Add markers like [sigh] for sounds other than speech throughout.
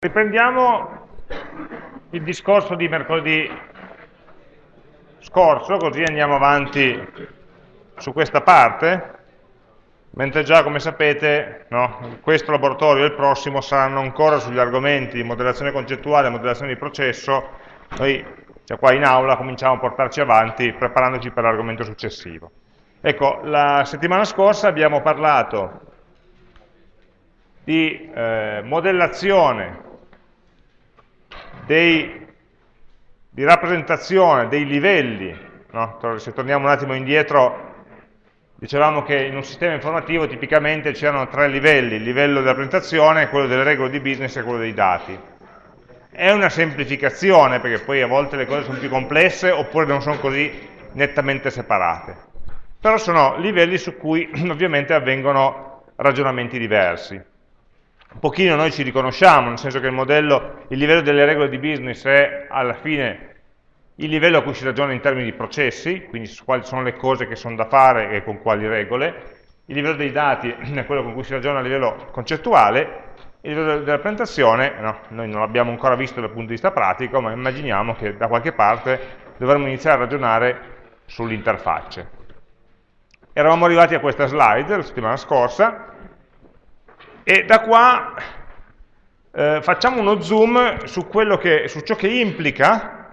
Riprendiamo il discorso di mercoledì scorso, così andiamo avanti su questa parte, mentre già, come sapete, no, questo laboratorio e il prossimo saranno ancora sugli argomenti di modellazione concettuale e modellazione di processo, noi cioè qua in aula cominciamo a portarci avanti preparandoci per l'argomento successivo. Ecco, la settimana scorsa abbiamo parlato di eh, modellazione dei, di rappresentazione dei livelli, no? se torniamo un attimo indietro, dicevamo che in un sistema informativo tipicamente c'erano tre livelli, il livello della presentazione, quello delle regole di business e quello dei dati. È una semplificazione, perché poi a volte le cose sono più complesse oppure non sono così nettamente separate. Però sono livelli su cui [clears throat] ovviamente avvengono ragionamenti diversi un pochino noi ci riconosciamo, nel senso che il modello, il livello delle regole di business è alla fine il livello a cui si ragiona in termini di processi, quindi quali sono le cose che sono da fare e con quali regole, il livello dei dati [clears throat] è quello con cui si ragiona a livello concettuale, il livello della presentazione, no, noi non l'abbiamo ancora visto dal punto di vista pratico, ma immaginiamo che da qualche parte dovremmo iniziare a ragionare sulle interfacce. Eravamo arrivati a questa slide la settimana scorsa, e da qua eh, facciamo uno zoom su, che, su, ciò che implica,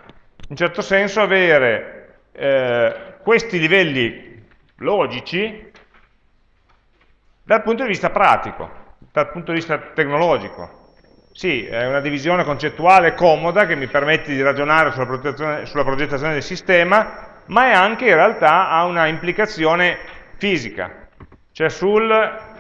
in certo senso, avere eh, questi livelli logici dal punto di vista pratico, dal punto di vista tecnologico. Sì, è una divisione concettuale comoda che mi permette di ragionare sulla sulla progettazione del sistema, ma è anche in realtà ha una implicazione fisica, cioè sul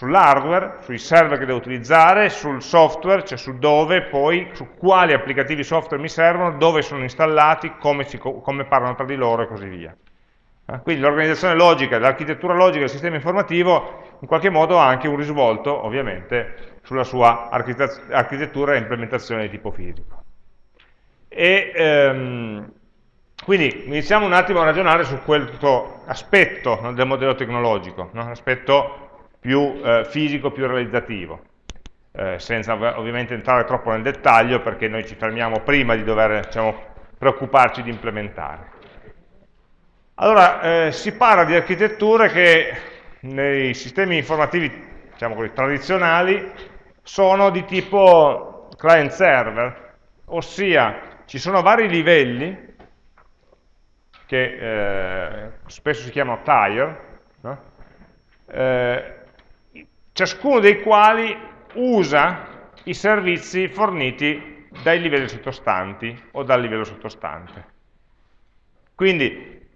sull'hardware, sui server che devo utilizzare, sul software, cioè su dove poi, su quali applicativi software mi servono, dove sono installati, come, si, come parlano tra di loro e così via. Eh, quindi l'organizzazione logica, l'architettura logica del sistema informativo in qualche modo ha anche un risvolto, ovviamente, sulla sua architettura e implementazione di tipo fisico. E, ehm, quindi iniziamo un attimo a ragionare su questo aspetto no, del modello tecnologico, no? aspetto più eh, fisico, più realizzativo, eh, senza ovviamente entrare troppo nel dettaglio perché noi ci fermiamo prima di dover diciamo, preoccuparci di implementare. Allora, eh, si parla di architetture che nei sistemi informativi diciamo così, tradizionali sono di tipo client-server, ossia ci sono vari livelli che eh, spesso si chiamano tier, no? eh, ciascuno dei quali usa i servizi forniti dai livelli sottostanti o dal livello sottostante. Quindi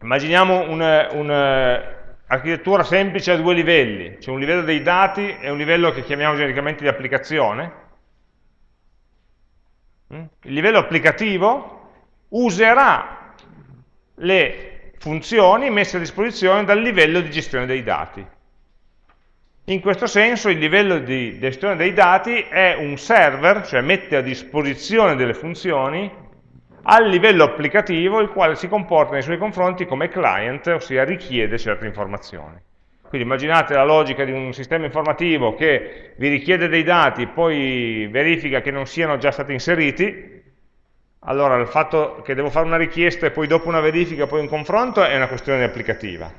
immaginiamo un'architettura un semplice a due livelli, c'è un livello dei dati e un livello che chiamiamo genericamente di applicazione. Mm? Il livello applicativo userà le funzioni messe a disposizione dal livello di gestione dei dati. In questo senso il livello di gestione dei dati è un server, cioè mette a disposizione delle funzioni al livello applicativo il quale si comporta nei suoi confronti come client, ossia richiede certe informazioni. Quindi immaginate la logica di un sistema informativo che vi richiede dei dati, poi verifica che non siano già stati inseriti, allora il fatto che devo fare una richiesta e poi dopo una verifica, poi un confronto, è una questione applicativa,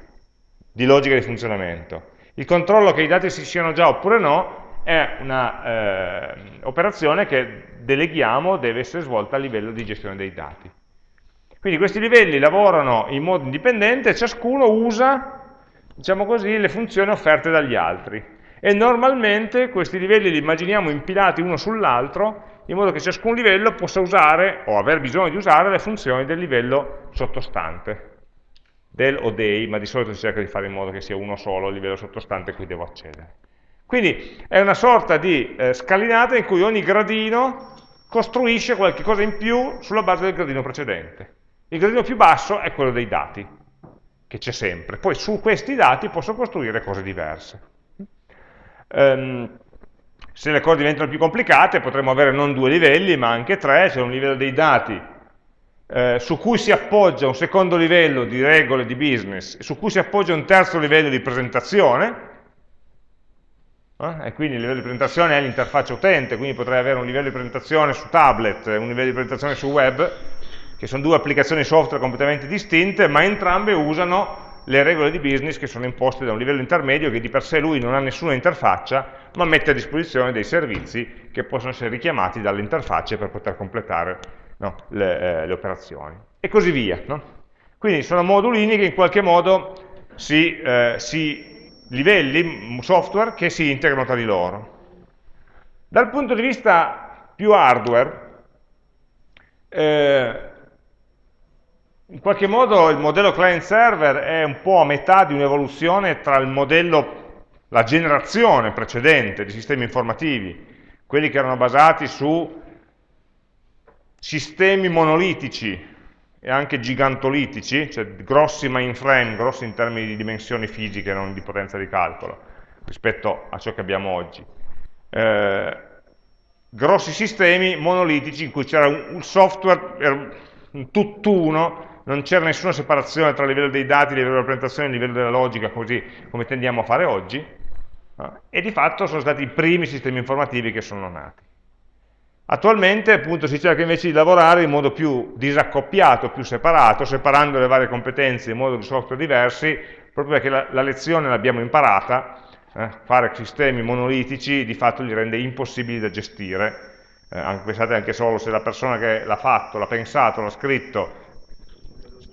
di logica di funzionamento. Il controllo che i dati si siano già oppure no è un'operazione eh, che deleghiamo, deve essere svolta a livello di gestione dei dati. Quindi questi livelli lavorano in modo indipendente, ciascuno usa, diciamo così, le funzioni offerte dagli altri. E normalmente questi livelli li immaginiamo impilati uno sull'altro, in modo che ciascun livello possa usare, o aver bisogno di usare, le funzioni del livello sottostante del o dei, ma di solito si cerca di fare in modo che sia uno solo il livello sottostante a cui devo accedere. Quindi è una sorta di eh, scalinata in cui ogni gradino costruisce qualche cosa in più sulla base del gradino precedente. Il gradino più basso è quello dei dati, che c'è sempre. Poi su questi dati posso costruire cose diverse. Um, se le cose diventano più complicate potremmo avere non due livelli, ma anche tre, c'è un livello dei dati eh, su cui si appoggia un secondo livello di regole di business, su cui si appoggia un terzo livello di presentazione, eh? e quindi il livello di presentazione è l'interfaccia utente, quindi potrei avere un livello di presentazione su tablet, un livello di presentazione su web, che sono due applicazioni software completamente distinte, ma entrambe usano le regole di business che sono imposte da un livello intermedio che di per sé lui non ha nessuna interfaccia, ma mette a disposizione dei servizi che possono essere richiamati dalle interfacce per poter completare no, le, eh, le, operazioni. E così via. No? Quindi sono modulini che in qualche modo si, eh, si livelli, software che si integrano tra di loro. Dal punto di vista più hardware, eh, in qualche modo il modello client-server è un po' a metà di un'evoluzione tra il modello, la generazione precedente di sistemi informativi, quelli che erano basati su sistemi monolitici e anche gigantolitici, cioè grossi mainframe, grossi in termini di dimensioni fisiche, non di potenza di calcolo, rispetto a ciò che abbiamo oggi. Eh, grossi sistemi monolitici in cui c'era un software, un tutt'uno, non c'era nessuna separazione tra il livello dei dati, il livello della presentazione e il livello della logica, così come tendiamo a fare oggi, e di fatto sono stati i primi sistemi informativi che sono nati. Attualmente appunto si cerca invece di lavorare in modo più disaccoppiato, più separato, separando le varie competenze in modo di software diversi, proprio perché la, la lezione l'abbiamo imparata, eh, fare sistemi monolitici di fatto li rende impossibili da gestire, eh, pensate anche solo se la persona che l'ha fatto, l'ha pensato, l'ha scritto,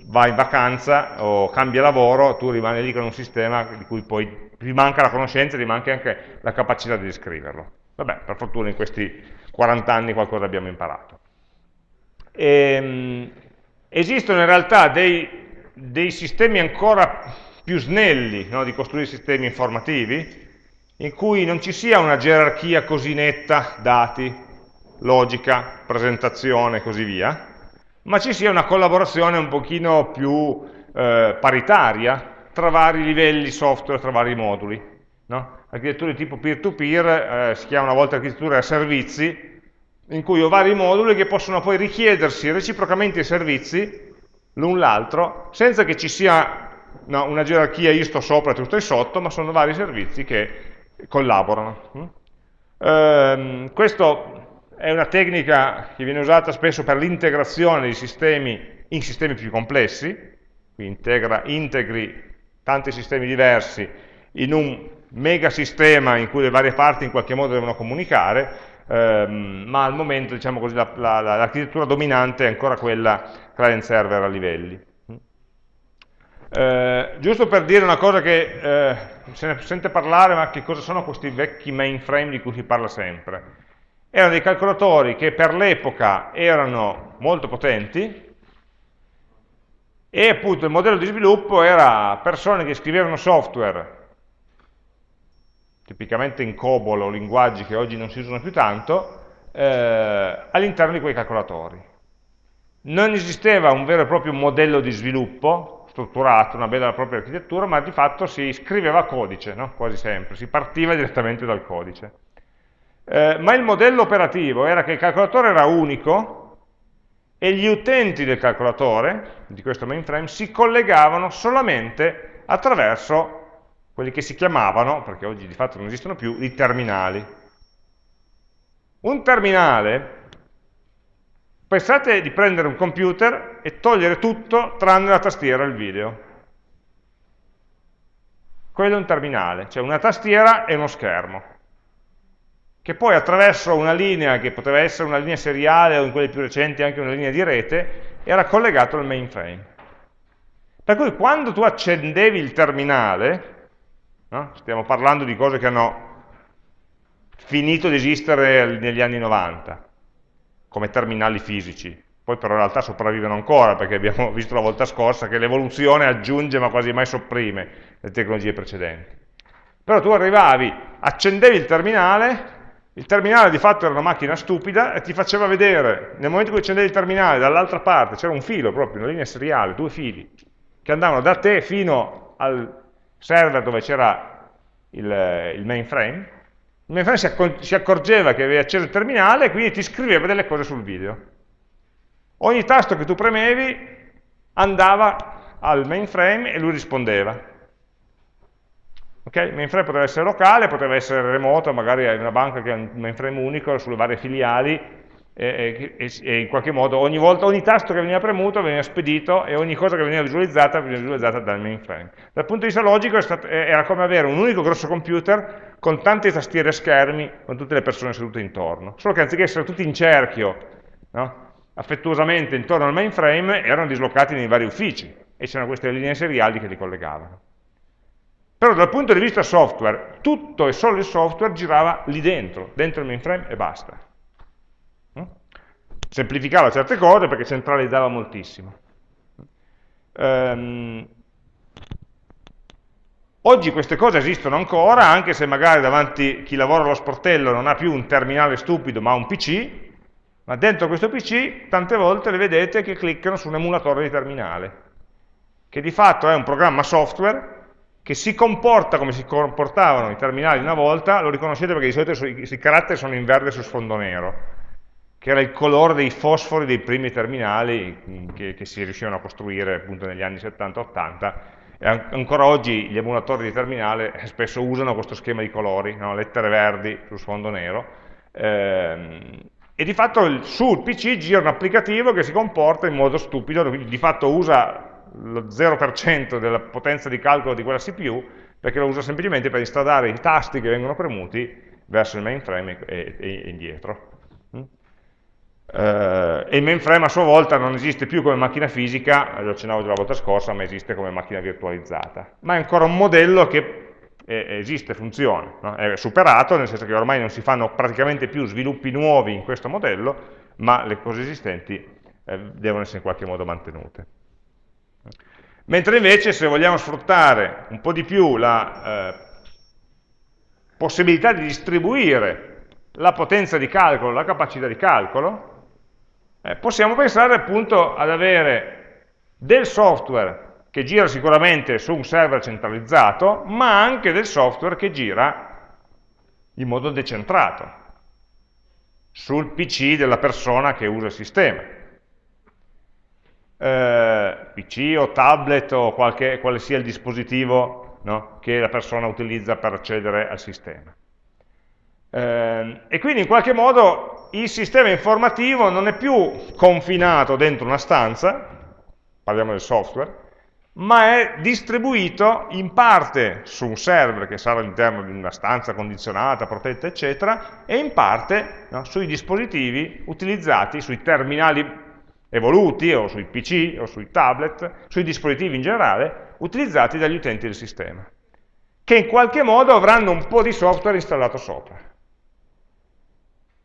va in vacanza o cambia lavoro, tu rimani lì con un sistema di cui poi ti manca la conoscenza ti manca anche la capacità di descriverlo. Vabbè, per fortuna in questi 40 anni qualcosa abbiamo imparato. E, ehm, esistono in realtà dei, dei, sistemi ancora più snelli no, di costruire sistemi informativi, in cui non ci sia una gerarchia così netta, dati, logica, presentazione e così via, ma ci sia una collaborazione un pochino più eh, paritaria tra vari livelli software, tra vari moduli. No? Architetture di tipo peer-to-peer -peer, eh, si chiama una volta architettura a servizi, in cui ho vari moduli che possono poi richiedersi reciprocamente i servizi l'un l'altro, senza che ci sia no, una gerarchia io sto sopra e tu stai sotto, ma sono vari servizi che collaborano. Eh, questo è una tecnica che viene usata spesso per l'integrazione dei sistemi in sistemi più complessi, quindi integra, integri tanti sistemi diversi in un mega sistema in cui le varie parti in qualche modo devono comunicare, ehm, ma al momento diciamo l'architettura la, la, dominante è ancora quella client-server a livelli. Eh, giusto per dire una cosa che eh, se ne sente parlare, ma che cosa sono questi vecchi mainframe di cui si parla sempre? erano dei calcolatori che per l'epoca erano molto potenti e appunto il modello di sviluppo era persone che scrivevano software tipicamente in COBOL o linguaggi che oggi non si usano più tanto eh, all'interno di quei calcolatori non esisteva un vero e proprio modello di sviluppo strutturato, una e propria architettura, ma di fatto si scriveva codice, no? quasi sempre, si partiva direttamente dal codice. Eh, ma il modello operativo era che il calcolatore era unico e gli utenti del calcolatore, di questo mainframe, si collegavano solamente attraverso quelli che si chiamavano, perché oggi di fatto non esistono più, i terminali. Un terminale, pensate di prendere un computer e togliere tutto tranne la tastiera e il video. Quello è un terminale, cioè una tastiera e uno schermo che poi attraverso una linea che poteva essere una linea seriale o in quelle più recenti anche una linea di rete, era collegato al mainframe. Per cui quando tu accendevi il terminale, no? stiamo parlando di cose che hanno finito di esistere negli anni 90, come terminali fisici, poi però in realtà sopravvivono ancora, perché abbiamo [laughs] visto la volta scorsa che l'evoluzione aggiunge ma quasi mai sopprime le tecnologie precedenti. Però tu arrivavi, accendevi il terminale, il terminale di fatto era una macchina stupida e ti faceva vedere, nel momento in cui accendevi il terminale, dall'altra parte c'era un filo proprio, una linea seriale, due fili, che andavano da te fino al server dove c'era il, il, mainframe. Il mainframe si, si accorgeva che avevi acceso il terminale e quindi ti scriveva delle cose sul video. Ogni tasto che tu premevi andava al mainframe e lui rispondeva. Okay? Il mainframe poteva essere locale, poteva essere remoto, magari è una banca che ha un mainframe unico sulle varie filiali e, e, e, in qualche modo ogni volta, ogni tasto che veniva premuto veniva spedito e ogni cosa che veniva visualizzata veniva visualizzata dal mainframe. Dal punto di vista logico stato, era come avere un unico grosso computer con tante tastiere e schermi con tutte le persone sedute intorno, solo che anziché essere tutti in cerchio, no? affettuosamente intorno al mainframe, erano dislocati nei vari uffici e c'erano queste linee seriali che li collegavano. Però dal punto di vista software, tutto e solo il software girava lì dentro, dentro il mainframe e basta semplificava certe cose perché centralizzava moltissimo. Um, oggi queste cose esistono ancora, anche se magari davanti chi lavora allo sportello non ha più un terminale stupido ma un PC, ma dentro questo PC tante volte le vedete che cliccano su un emulatore di terminale, che di fatto è un programma software che si comporta come si comportavano i terminali una volta, lo riconoscete perché di solito i, i caratteri sono in verde su sfondo nero, che era il colore dei fosfori dei primi terminali mm, che, che si riuscivano a costruire appunto negli anni 70-80 e ancora oggi gli emulatori di terminale spesso usano questo schema di colori, no? lettere verdi su sfondo nero, ehm, e di fatto sul PC gira un applicativo che si comporta in modo stupido, di fatto usa lo 0% della potenza di calcolo di quella CPU, perché lo usa semplicemente per installare i tasti che vengono premuti verso il mainframe e, e, e indietro. Eh, e il mainframe a sua volta non esiste più come macchina fisica, lo accennavo già la volta scorsa, ma esiste come macchina virtualizzata. Ma è ancora un modello che esiste, funziona, no? è superato, nel senso che ormai non si fanno praticamente più sviluppi nuovi in questo modello, ma le cose esistenti eh, devono essere in qualche modo mantenute. Mentre invece se vogliamo sfruttare un po' di più la eh, possibilità di distribuire la potenza di calcolo, la capacità di calcolo, eh, possiamo pensare appunto ad avere del software che gira sicuramente su un server centralizzato, ma anche del software che gira in modo decentrato, sul PC della persona che usa il sistema. Eh, PC o tablet o qualche, quale sia il dispositivo no, che la persona utilizza per accedere al sistema. Eh, e quindi in qualche modo il sistema informativo non è più confinato dentro una stanza, parliamo del software, ma è distribuito in parte su un server che sarà all'interno di una stanza condizionata, protetta, eccetera, e in parte no, sui dispositivi utilizzati, sui terminali evoluti, o sui PC, o sui tablet, sui dispositivi in generale, utilizzati dagli utenti del sistema, che in qualche modo avranno un po' di software installato sopra.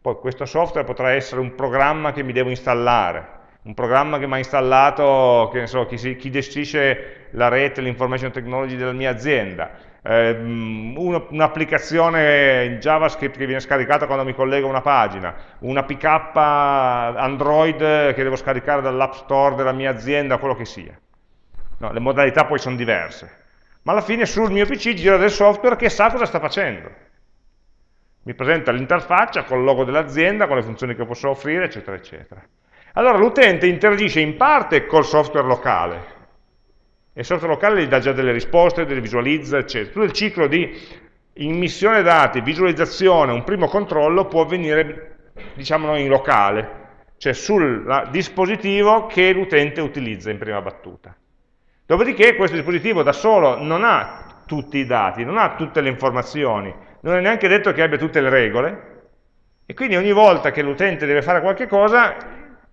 Poi questo software potrà essere un programma che mi devo installare, un programma che mi ha installato, so, chi, si, chi, gestisce la rete, l'information technology della mia azienda, eh, un'applicazione in JavaScript che viene scaricata quando mi collego a una pagina, una pick up Android che devo scaricare dall'app store della mia azienda, quello che sia. No, le modalità poi sono diverse, ma alla fine sul mio PC gira del software che sa cosa sta facendo mi presenta l'interfaccia con il logo dell'azienda, con le funzioni che posso offrire, eccetera, eccetera. Allora l'utente interagisce in parte col software locale, e il software locale gli dà già delle risposte, delle visualizza, eccetera. Tutto il ciclo di immissione dati, visualizzazione, un primo controllo può avvenire, diciamo in locale, cioè sul dispositivo che l'utente utilizza in prima battuta. Dopodiché questo dispositivo da solo non ha tutti i dati, non ha tutte le informazioni, non è neanche detto che abbia tutte le regole, e quindi ogni volta che l'utente deve fare qualche cosa,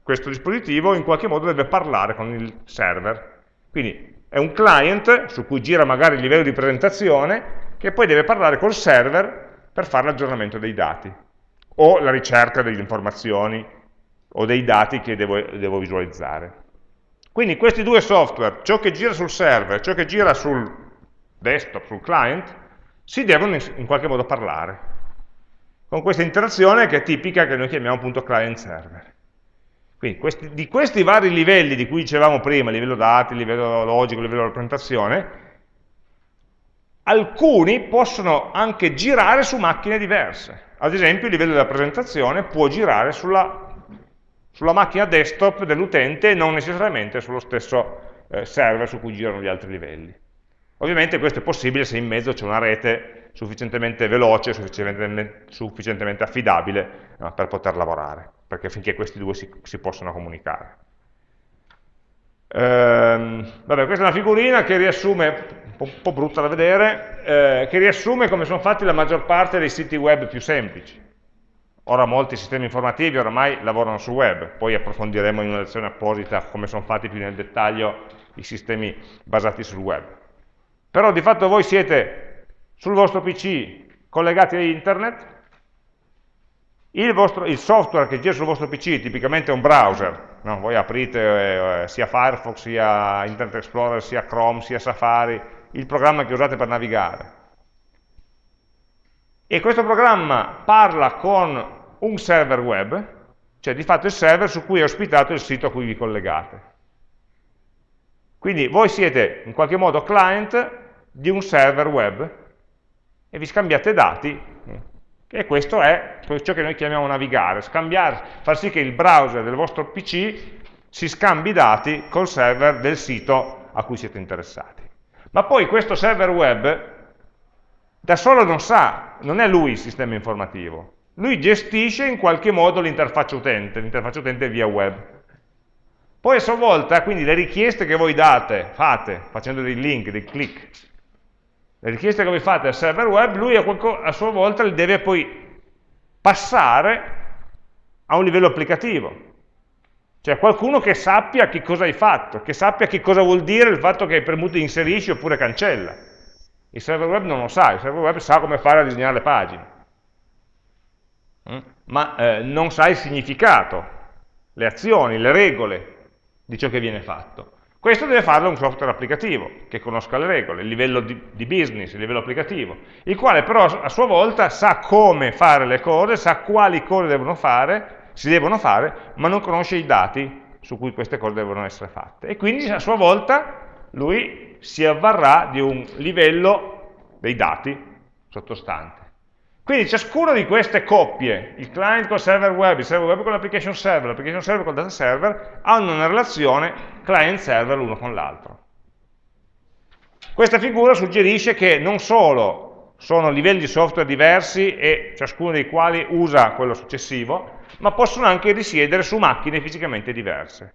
questo dispositivo in qualche modo deve parlare con il server. Quindi è un client su cui gira magari il livello di presentazione, che poi deve parlare col server per fare l'aggiornamento dei dati, o la ricerca delle informazioni, o dei dati che devo, devo visualizzare. Quindi questi due software, ciò che gira sul server, ciò che gira sul desktop, sul client, si devono in qualche modo parlare, con questa interazione che è tipica che noi chiamiamo appunto client-server. Quindi questi, di questi vari livelli di cui dicevamo prima, livello dati, livello logico, livello rappresentazione, alcuni possono anche girare su macchine diverse. Ad esempio il livello della presentazione può girare sulla, sulla macchina desktop dell'utente e non necessariamente sullo stesso eh, server su cui girano gli altri livelli. Ovviamente questo è possibile se in mezzo c'è una rete sufficientemente veloce, sufficientemente, sufficientemente affidabile no, per poter lavorare, perché finché questi due si, si possono comunicare. Ehm, vabbè, questa è una figurina che riassume, un po', brutta da vedere, eh, che riassume come sono fatti la maggior parte dei siti web più semplici. Ora molti sistemi informativi oramai lavorano sul web, poi approfondiremo in una lezione apposita come sono fatti più nel dettaglio i sistemi basati sul web. Però di fatto voi siete sul vostro PC collegati a internet, il, vostro, il, software che gira sul vostro PC tipicamente è un browser, no? voi aprite eh, sia Firefox, sia Internet Explorer, sia Chrome, sia Safari, il programma che usate per navigare. E questo programma parla con un server web, cioè di fatto il server su cui è ospitato il sito a cui vi collegate. Quindi voi siete in qualche modo client di un server web e vi scambiate dati e questo è ciò che noi chiamiamo navigare, scambiare, far sì che il browser del vostro PC si scambi dati col server del sito a cui siete interessati. Ma poi questo server web da solo non sa, non è lui il sistema informativo, lui gestisce in qualche modo l'interfaccia utente, l'interfaccia utente via web. Poi a sua volta, quindi le richieste che voi date, fate, facendo dei link, dei click, le richieste che voi fate al server web, lui a, sua volta le deve poi passare a un livello applicativo. Cioè qualcuno che sappia che cosa hai fatto, che sappia che cosa vuol dire il fatto che hai premuto inserisci oppure cancella. Il server web non lo sa, il server web sa come fare a disegnare le pagine, mm? ma eh, non sa il significato, le azioni, le regole di ciò che viene fatto. Questo deve farlo un software applicativo, che conosca le regole, il livello di, di, business, il livello applicativo, il quale però a sua volta sa come fare le cose, sa quali cose devono fare, si devono fare, ma non conosce i dati su cui queste cose devono essere fatte. E quindi a sua volta lui si avvarrà di un livello dei dati sottostante. Quindi ciascuna di queste coppie, il client col server web, il server web con l'application server, l'application server col data server, hanno una relazione client-server l'uno con l'altro. Questa figura suggerisce che non solo sono livelli di software diversi e ciascuno dei quali usa quello successivo, ma possono anche risiedere su macchine fisicamente diverse.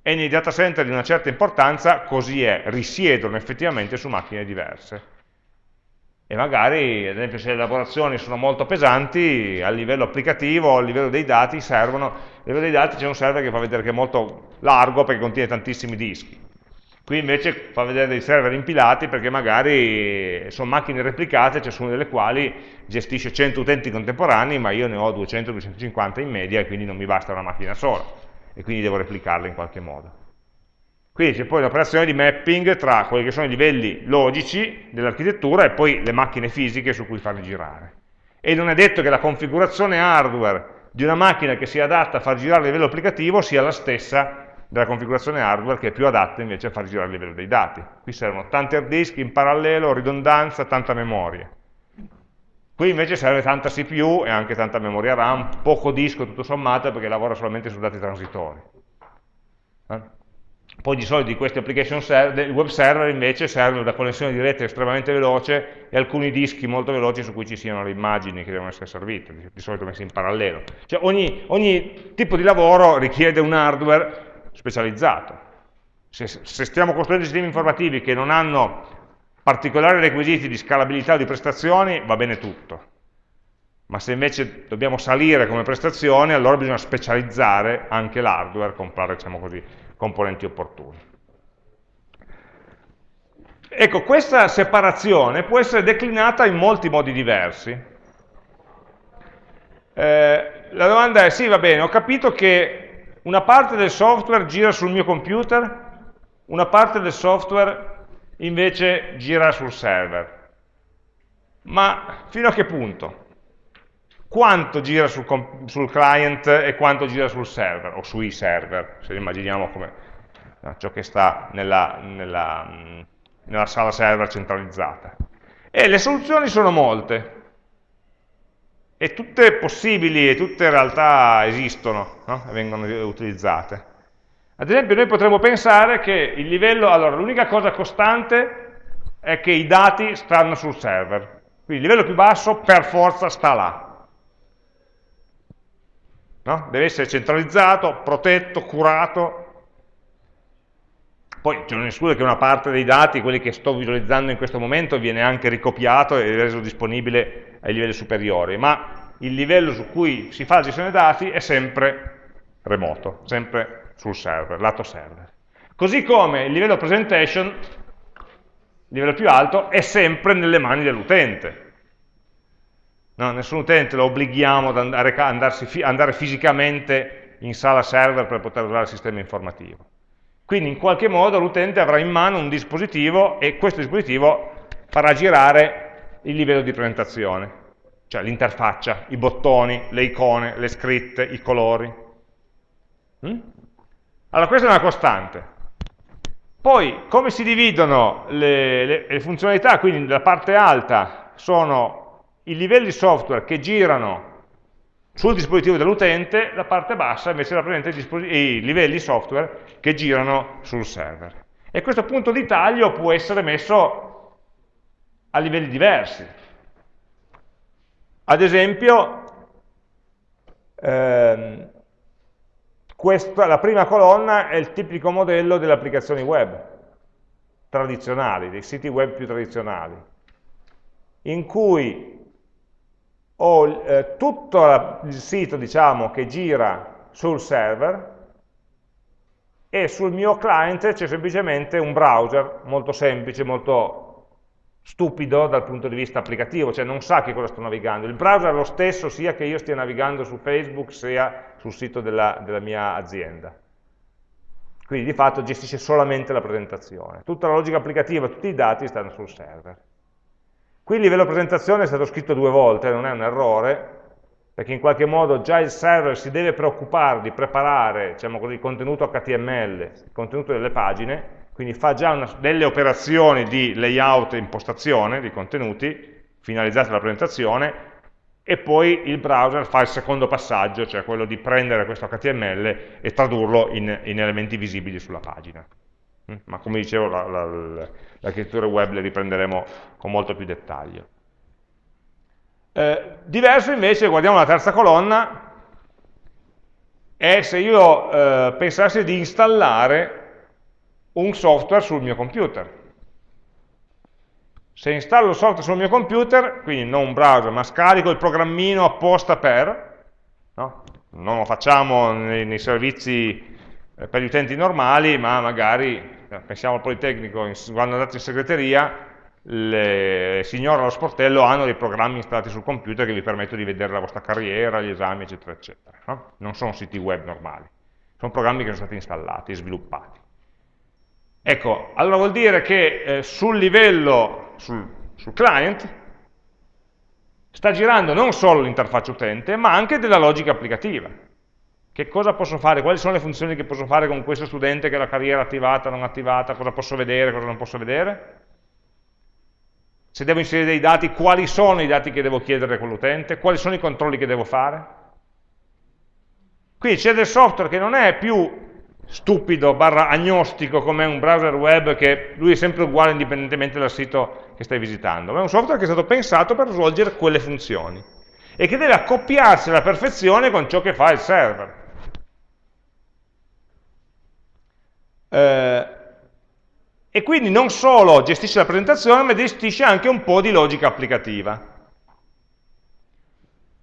E nei data center di una certa importanza così è, risiedono effettivamente su macchine diverse e magari, ad esempio, se le elaborazioni sono molto pesanti, a livello applicativo, a livello dei dati servono, a livello dei dati c'è un server che fa vedere che è molto largo perché contiene tantissimi dischi. Qui invece fa vedere dei server impilati perché magari sono macchine replicate, ciascuna delle quali gestisce 100 utenti contemporanei, ma io ne ho 200-250 in media e quindi non mi basta una macchina sola e quindi devo replicarla in qualche modo. Quindi c'è poi l'operazione di mapping tra quelli che sono i livelli logici dell'architettura e poi le macchine fisiche su cui farli girare. E non è detto che la configurazione hardware di una macchina che sia adatta a far girare a livello applicativo sia la stessa della configurazione hardware che è più adatta invece a far girare a livello dei dati. Qui servono tanti hard disk in parallelo, ridondanza, tanta memoria. Qui invece serve tanta CPU e anche tanta memoria RAM, poco disco tutto sommato perché lavora solamente su dati transitori. Eh? Poi di solito di questi application server, web server invece servono da connessione di rete estremamente veloce e alcuni dischi molto veloci su cui ci siano le immagini che devono essere servite, di solito messe in parallelo. Cioè ogni, ogni tipo di lavoro richiede un hardware specializzato. Se, se stiamo costruendo sistemi informativi che non hanno particolari requisiti di scalabilità o di prestazioni, va bene tutto. Ma se invece dobbiamo salire come prestazioni, allora bisogna specializzare anche l'hardware, comprare, diciamo così, componenti opportuni. Ecco, questa separazione può essere declinata in molti modi diversi. Eh, la domanda è, sì, va bene, ho capito che una parte del software gira sul mio computer, una parte del software invece gira sul server. Ma fino a che punto? Quanto gira sul, sul, client e quanto gira sul server, o sui server, se immaginiamo come no, ciò che sta nella, nella, nella sala server centralizzata. E le soluzioni sono molte, e tutte possibili e tutte in realtà esistono no? e vengono utilizzate. Ad esempio noi potremmo pensare che il livello, allora l'unica cosa costante è che i dati stanno sul server. Quindi il livello più basso per forza sta là. No? Deve essere centralizzato, protetto, curato. Poi c'è non esclude che una parte dei dati, quelli che sto visualizzando in questo momento, viene anche ricopiato e reso disponibile ai livelli superiori, ma il livello su cui si fa la gestione dei dati è sempre remoto, sempre sul server, lato server. Così come il livello presentation, il livello più alto, è sempre nelle mani dell'utente. No, nessun utente lo obblighiamo ad andare, andarsi, andare fisicamente in sala server per poter usare il sistema informativo. Quindi in qualche modo l'utente avrà in mano un dispositivo e questo dispositivo farà girare il livello di presentazione, cioè l'interfaccia, i bottoni, le icone, le scritte, i colori. Mm? Allora questa è una costante. Poi come si dividono le, le, le funzionalità? Quindi la parte alta sono i livelli software che girano sul dispositivo dell'utente, la parte bassa invece rappresenta i, livelli software che girano sul server. E questo punto di taglio può essere messo a livelli diversi. Ad esempio, ehm, questa, la prima colonna è il tipico modello delle applicazioni web tradizionali, dei siti web più tradizionali, in cui ho eh, tutto il sito diciamo, che gira sul server e sul mio client c'è semplicemente un browser molto semplice, molto stupido dal punto di vista applicativo, cioè non sa che cosa sto navigando. Il browser è lo stesso sia che io stia navigando su Facebook sia sul sito della, della mia azienda. Quindi di fatto gestisce solamente la presentazione. Tutta la logica applicativa, tutti i dati stanno sul server. Qui il livello presentazione è stato scritto due volte, non è un errore, perché in qualche modo già il server si deve preoccupare di preparare diciamo così, il contenuto HTML, il contenuto delle pagine, quindi fa già una, delle operazioni di layout e impostazione di contenuti finalizzate alla presentazione e poi il browser fa il secondo passaggio, cioè quello di prendere questo HTML e tradurlo in, in elementi visibili sulla pagina. Mm? Ma come dicevo, l'architettura web le riprenderemo con molto più dettaglio. Eh, diverso invece, guardiamo la terza colonna, è se io eh, pensassi di installare un software sul mio computer. Se installo il software sul mio computer, quindi non un browser, ma scarico il programmino apposta per, no? non lo facciamo nei, nei servizi per gli utenti normali, ma magari, eh, pensiamo al Politecnico, quando andate in segreteria, le signore allo sportello hanno dei programmi installati sul computer che vi permettono di vedere la vostra carriera, gli esami, eccetera, eccetera. No? Non sono siti web normali, sono programmi che sono stati installati sviluppati. Ecco, allora vuol dire che eh, sul livello, sul, sul client, sta girando non solo l'interfaccia utente, ma anche della logica applicativa. Che cosa posso fare? Quali sono le funzioni che posso fare con questo studente che ha la carriera attivata, non attivata, cosa posso vedere, cosa non posso vedere? Se devo inserire dei dati, quali sono i dati che devo chiedere a quell'utente? Quali sono i controlli che devo fare? Quindi c'è del software che non è più stupido, barra agnostico, come un browser web che lui è sempre uguale indipendentemente dal sito che stai visitando, ma è un software che è stato pensato per svolgere quelle funzioni e che deve accoppiarsi alla perfezione con ciò che fa il server. Eh, e quindi non solo gestisce la presentazione, ma gestisce anche un po' di logica applicativa.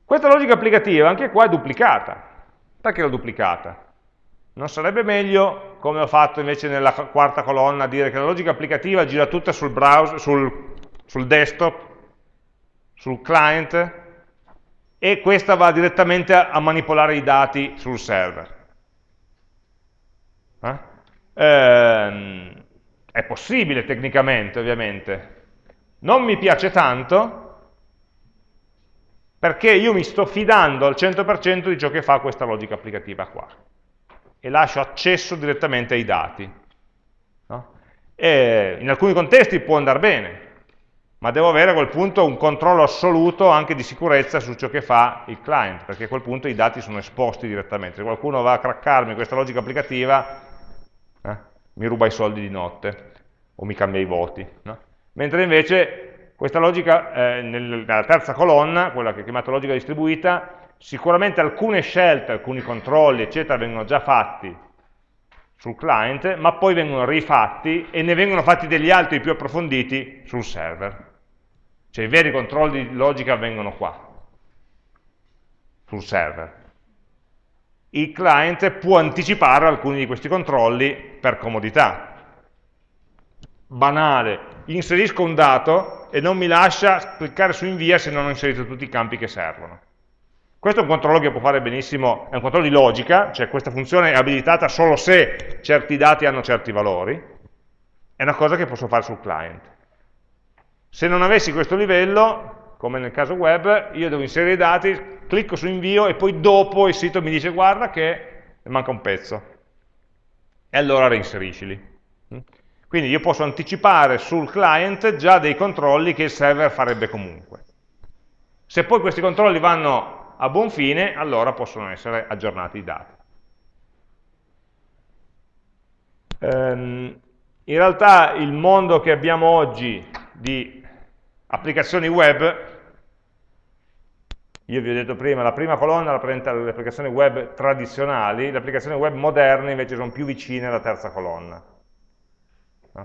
Questa logica applicativa anche qua è duplicata. Perché l'ho duplicata? Non sarebbe meglio, come ho fatto invece nella quarta colonna, dire che la logica applicativa gira tutta sul browser, sul, sul desktop, sul client, e questa va direttamente a manipolare i dati sul server. Eh? Ehm, è possibile tecnicamente, ovviamente. Non mi piace tanto, perché io mi sto fidando al 100% di ciò che fa questa logica applicativa qua e lascio accesso direttamente ai dati. No? in alcuni contesti può andare bene, ma devo avere a quel punto un controllo assoluto anche di sicurezza su ciò che fa il client, perché a quel punto i dati sono esposti direttamente. Se qualcuno va a craccarmi questa logica applicativa, eh, mi ruba i soldi di notte, o mi cambia i voti. No? mentre invece questa logica, eh, nella terza colonna, quella che è chiamata logica distribuita, sicuramente alcune scelte, alcuni controlli, eccetera, vengono già fatti sul client, ma poi vengono rifatti e ne vengono fatti degli altri più approfonditi sul server. Cioè i veri controlli di logica avvengono qua, sul server. Il client può anticipare alcuni di questi controlli per comodità. Banale, inserisco un dato e non mi lascia cliccare su invia se non ho inserito tutti i campi che servono. Questo è un controllo che può fare benissimo, è un controllo di logica, cioè questa funzione è abilitata solo se certi dati hanno certi valori, è una cosa che posso fare sul client. Se non avessi questo livello, come nel caso web, io devo inserire i dati, clicco su invio e poi dopo il sito mi dice guarda che manca un pezzo. E allora reinseriscili. Quindi io posso anticipare sul client già dei controlli che il server farebbe comunque. Se poi questi controlli vanno a buon fine, allora possono essere aggiornati i dati. Um, in realtà il mondo che abbiamo oggi di applicazioni web, io vi ho detto prima, la prima colonna rappresenta le applicazioni web tradizionali, le applicazioni web moderne invece sono più vicine alla terza colonna.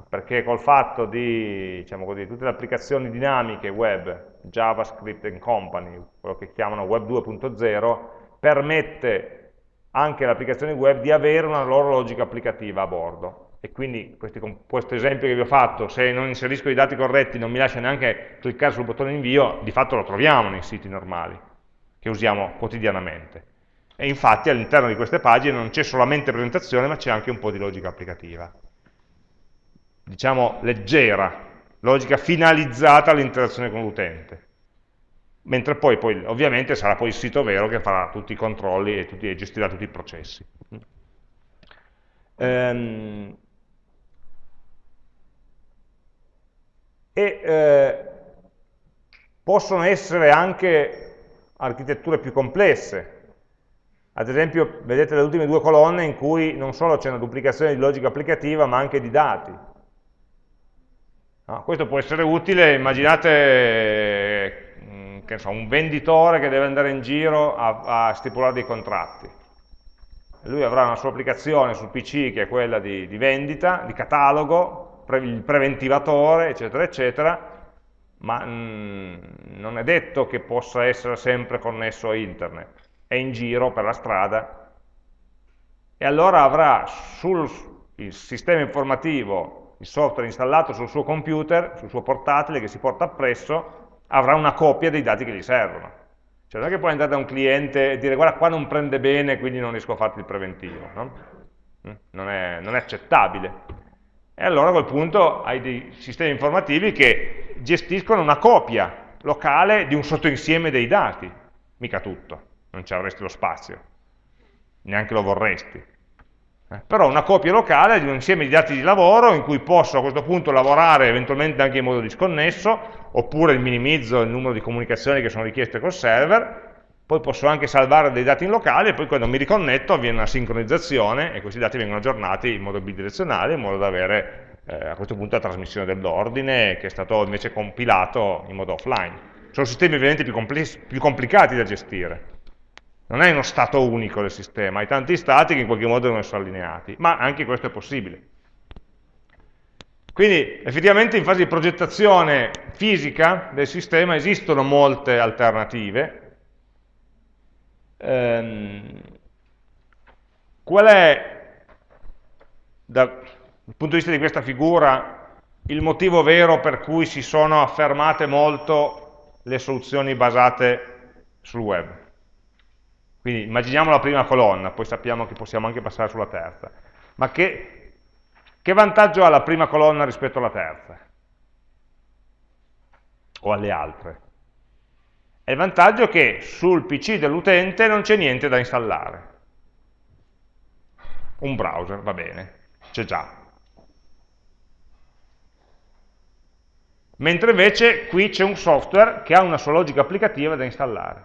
Perché col fatto di, diciamo così, tutte le applicazioni dinamiche web, JavaScript and Company, quello che chiamano Web 2.0, permette anche alle applicazioni web di avere una loro logica applicativa a bordo. E quindi questi, questo esempio che vi ho fatto, se non inserisco i dati corretti non mi lascia neanche cliccare sul bottone invio, di fatto lo troviamo nei siti normali, che usiamo quotidianamente. E infatti all'interno di queste pagine non c'è solamente presentazione, ma c'è anche un po' di logica applicativa diciamo, leggera, logica finalizzata all'interazione con l'utente. Mentre poi, poi, ovviamente, sarà poi il sito vero che farà tutti i controlli e, tutti, e gestirà tutti i processi. Ehm, e eh, possono essere anche architetture più complesse. Ad esempio, vedete le ultime due colonne in cui non solo c'è una duplicazione di logica applicativa, ma anche di dati. No, questo può essere utile, immaginate mm, so, un venditore che deve andare in giro a, a, stipulare dei contratti. Lui avrà una sua applicazione sul PC che è quella di, di vendita, di catalogo, pre, il preventivatore, eccetera, eccetera, ma mm, non è detto che possa essere sempre connesso a internet. È in giro per la strada e allora avrà sul sistema informativo il software installato sul suo computer, sul suo portatile che si porta appresso, avrà una copia dei dati che gli servono. Cioè non è che puoi andare da un cliente e dire guarda qua non prende bene quindi non riesco a farti il preventivo, no? Mm? non, è, non è accettabile. E allora a quel punto hai dei sistemi informativi che gestiscono una copia locale di un sottoinsieme dei dati, mica tutto, non ci avresti lo spazio, neanche lo vorresti. Eh, però una copia locale di un insieme di dati di lavoro in cui posso a questo punto lavorare eventualmente anche in modo disconnesso, oppure minimizzo il numero di comunicazioni che sono richieste col server, poi posso anche salvare dei dati in locale e poi quando mi riconnetto avviene una sincronizzazione e questi dati vengono aggiornati in modo bidirezionale in modo da avere eh, a questo punto la trasmissione dell'ordine che è stato invece compilato in modo offline. Sono sistemi ovviamente più, più complicati da gestire, non è uno stato unico del sistema, hai tanti stati che in qualche modo devono essere allineati, ma anche questo è possibile. Quindi effettivamente in fase di progettazione fisica del sistema esistono molte alternative. Ehm, qual è, dal punto di vista di questa figura, il motivo vero per cui si sono affermate molto le soluzioni basate sul web? Quindi immaginiamo la prima colonna, poi sappiamo che possiamo anche passare sulla terza. Ma che, che vantaggio ha la prima colonna rispetto alla terza? O alle altre? È il vantaggio che sul PC dell'utente non c'è niente da installare. Un browser, va bene, c'è già. Mentre invece qui c'è un software che ha una sua logica applicativa da installare.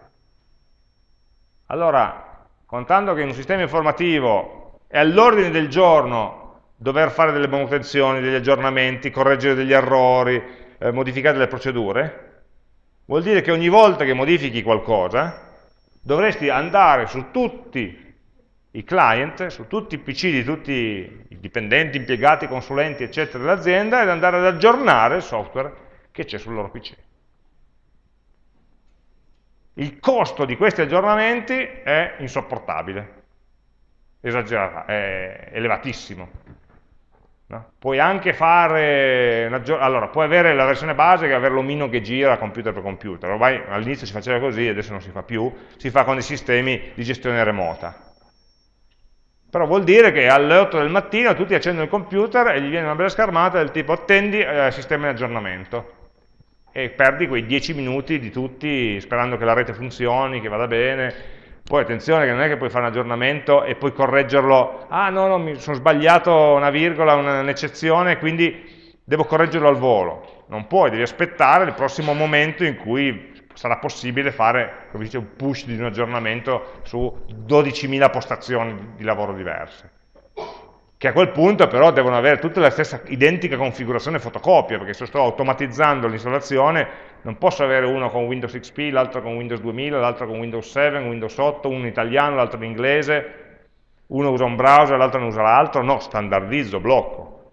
Allora, contando che in un sistema informativo è all'ordine del giorno dover fare delle manutenzioni, degli aggiornamenti, correggere degli errori, eh, modificare le procedure, vuol dire che ogni volta che modifichi qualcosa dovresti andare su tutti i client, su tutti i PC di tutti i dipendenti, impiegati, consulenti, eccetera, dell'azienda ed andare ad aggiornare il software che c'è sul loro PC. Il costo di questi aggiornamenti è insopportabile, esagerato, è elevatissimo. No? Puoi anche fare, allora, puoi avere la versione base che avere l'omino che gira computer per computer, ormai all'inizio si faceva così, adesso non si fa più, si fa con dei sistemi di gestione remota. Però vuol dire che alle 8 del mattino tutti accendono il computer e gli viene una bella schermata del tipo attendi eh, sistema in aggiornamento e perdi quei 10 minuti di tutti sperando che la rete funzioni, che vada bene. Poi attenzione che non è che puoi fare un aggiornamento e poi correggerlo, ah no, no, mi sono sbagliato una virgola, un'eccezione, quindi devo correggerlo al volo. Non puoi, devi aspettare il prossimo momento in cui sarà possibile fare, come dice, un push di un aggiornamento su 12.000 postazioni di lavoro diverse che a quel punto però devono avere tutta la stessa identica configurazione fotocopia, perché se sto automatizzando l'installazione non posso avere uno con Windows XP, l'altro con Windows 2000, l'altro con Windows 7, Windows 8, uno in italiano, l'altro in inglese, uno usa un browser, l'altro non usa l'altro, no, standardizzo, blocco.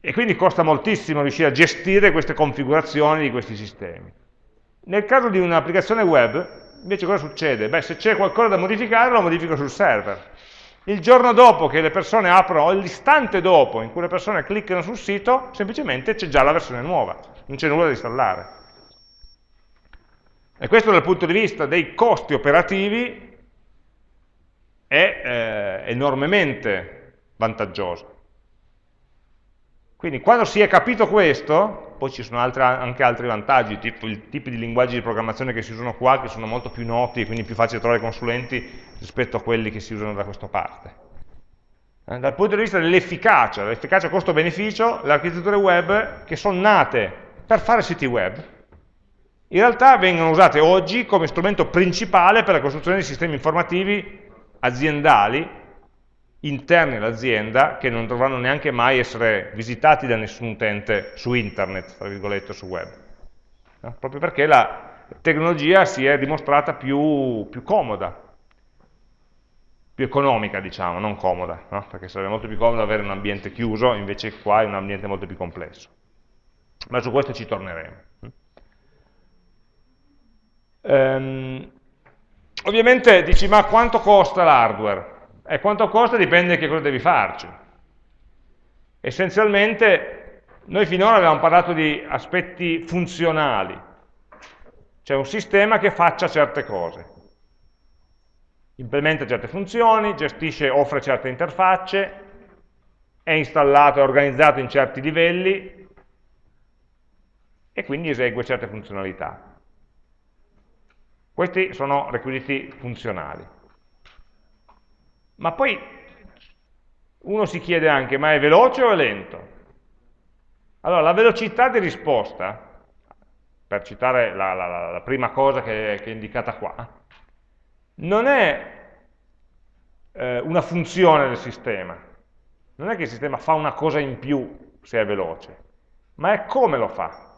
E quindi costa moltissimo riuscire a gestire queste configurazioni di questi sistemi. Nel caso di un'applicazione web, Invece cosa succede? Beh, se c'è qualcosa da modificare, lo modifico sul server. Il giorno dopo che le persone aprono, o l'istante dopo in cui le persone cliccano sul sito, semplicemente c'è già la versione nuova, non c'è nulla da installare. E questo dal punto di vista dei costi operativi è eh, enormemente vantaggioso. Quindi quando si è capito questo, poi ci sono altre, anche altri vantaggi, tipo i tipi di linguaggi di programmazione che si usano qua, che sono molto più noti e quindi più facile trovare consulenti rispetto a quelli che si usano da questa parte. Eh, dal punto di vista dell'efficacia, l'efficacia costo-beneficio, le architetture web che sono nate per fare siti web, in realtà vengono usate oggi come strumento principale per la costruzione di sistemi informativi aziendali interni all'azienda che non dovranno neanche mai essere visitati da nessun utente su internet, tra virgolette, su web. No? Proprio perché la tecnologia si è dimostrata più, più comoda, più economica, diciamo, non comoda, no? perché sarebbe molto più comodo avere un ambiente chiuso, invece qua è un ambiente molto più complesso. Ma su questo ci torneremo. Ehm, ovviamente dici, ma quanto costa l'hardware? E quanto costa dipende che cosa devi farci. Essenzialmente noi finora abbiamo parlato di aspetti funzionali, cioè un sistema che faccia certe cose. Implementa certe funzioni, gestisce, offre certe interfacce, è installato e organizzato in certi livelli e quindi esegue certe funzionalità. Questi sono requisiti funzionali. Ma poi uno si chiede anche, ma è veloce o è lento? Allora, la velocità di risposta, per citare la, la, la prima cosa che, che, è indicata qua, non è eh, una funzione del sistema, non è che il sistema fa una cosa in più se è veloce, ma è come lo fa.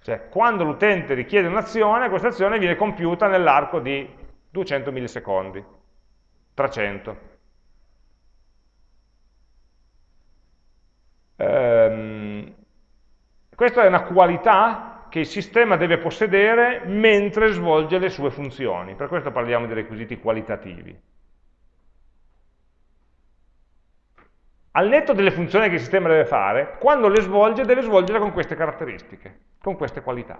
Cioè, quando l'utente richiede un'azione, questa azione viene compiuta nell'arco di 200 millisecondi. 300. Ehm, questa è una qualità che il sistema deve possedere mentre svolge le sue funzioni, per questo parliamo di requisiti qualitativi. Al netto delle funzioni che il sistema deve fare, quando le svolge deve svolgere con queste caratteristiche, con queste qualità.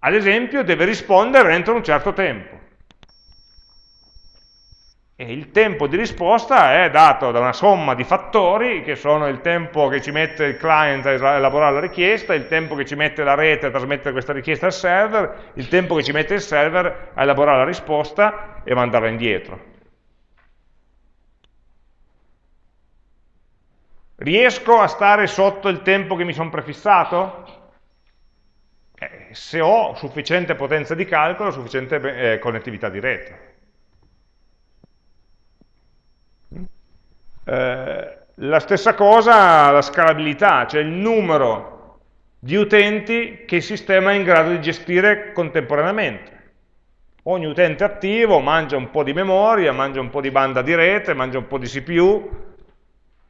Ad esempio deve rispondere entro un certo tempo. E il tempo di risposta è dato da una somma di fattori, che sono il tempo che ci mette il client a elaborare la richiesta, il tempo che ci mette la rete a trasmettere questa richiesta al server, il tempo che ci mette il server a elaborare la risposta e mandarla indietro. Riesco a stare sotto il tempo che mi sono prefissato? Eh, se ho sufficiente potenza di calcolo, sufficiente eh, connettività di rete. Eh, la stessa cosa la scalabilità, cioè il numero di utenti che il sistema è in grado di gestire contemporaneamente. Ogni utente attivo mangia un po' di memoria, mangia un po' di banda di rete, mangia un po' di CPU,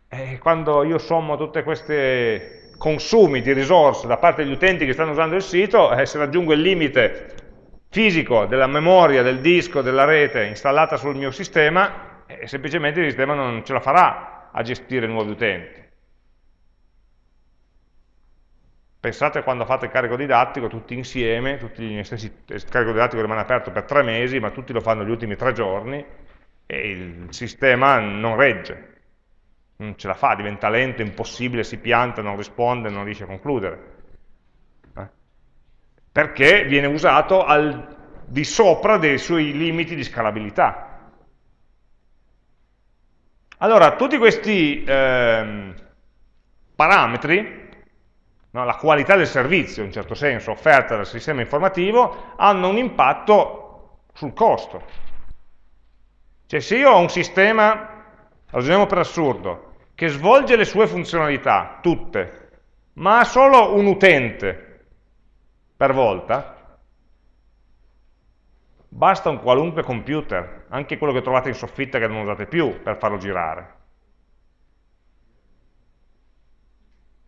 e quando io sommo tutti questi consumi di risorse da parte degli utenti che stanno usando il sito, eh, se raggiungo il limite fisico della memoria, del disco, della rete installata sul mio sistema, eh, semplicemente il sistema non ce la farà a gestire nuovi utenti. Pensate quando fate il carico didattico tutti insieme, tutti gli stessi, il carico didattico rimane aperto per tre mesi, ma tutti lo fanno gli ultimi tre giorni e il sistema non regge, non ce la fa, diventa lento, impossibile, si pianta, non risponde, non riesce a concludere. Eh? Perché viene usato al di sopra dei suoi limiti di scalabilità. Allora, tutti questi eh, parametri no? la qualità del servizio, in certo senso, offerta dal sistema informativo, hanno un impatto sul costo. Cioè se io ho un sistema, ragioniamo per assurdo, che svolge le sue funzionalità, tutte, ma ha solo un utente per volta, basta un qualunque computer, anche quello che trovate in soffitta che non usate più, per farlo girare.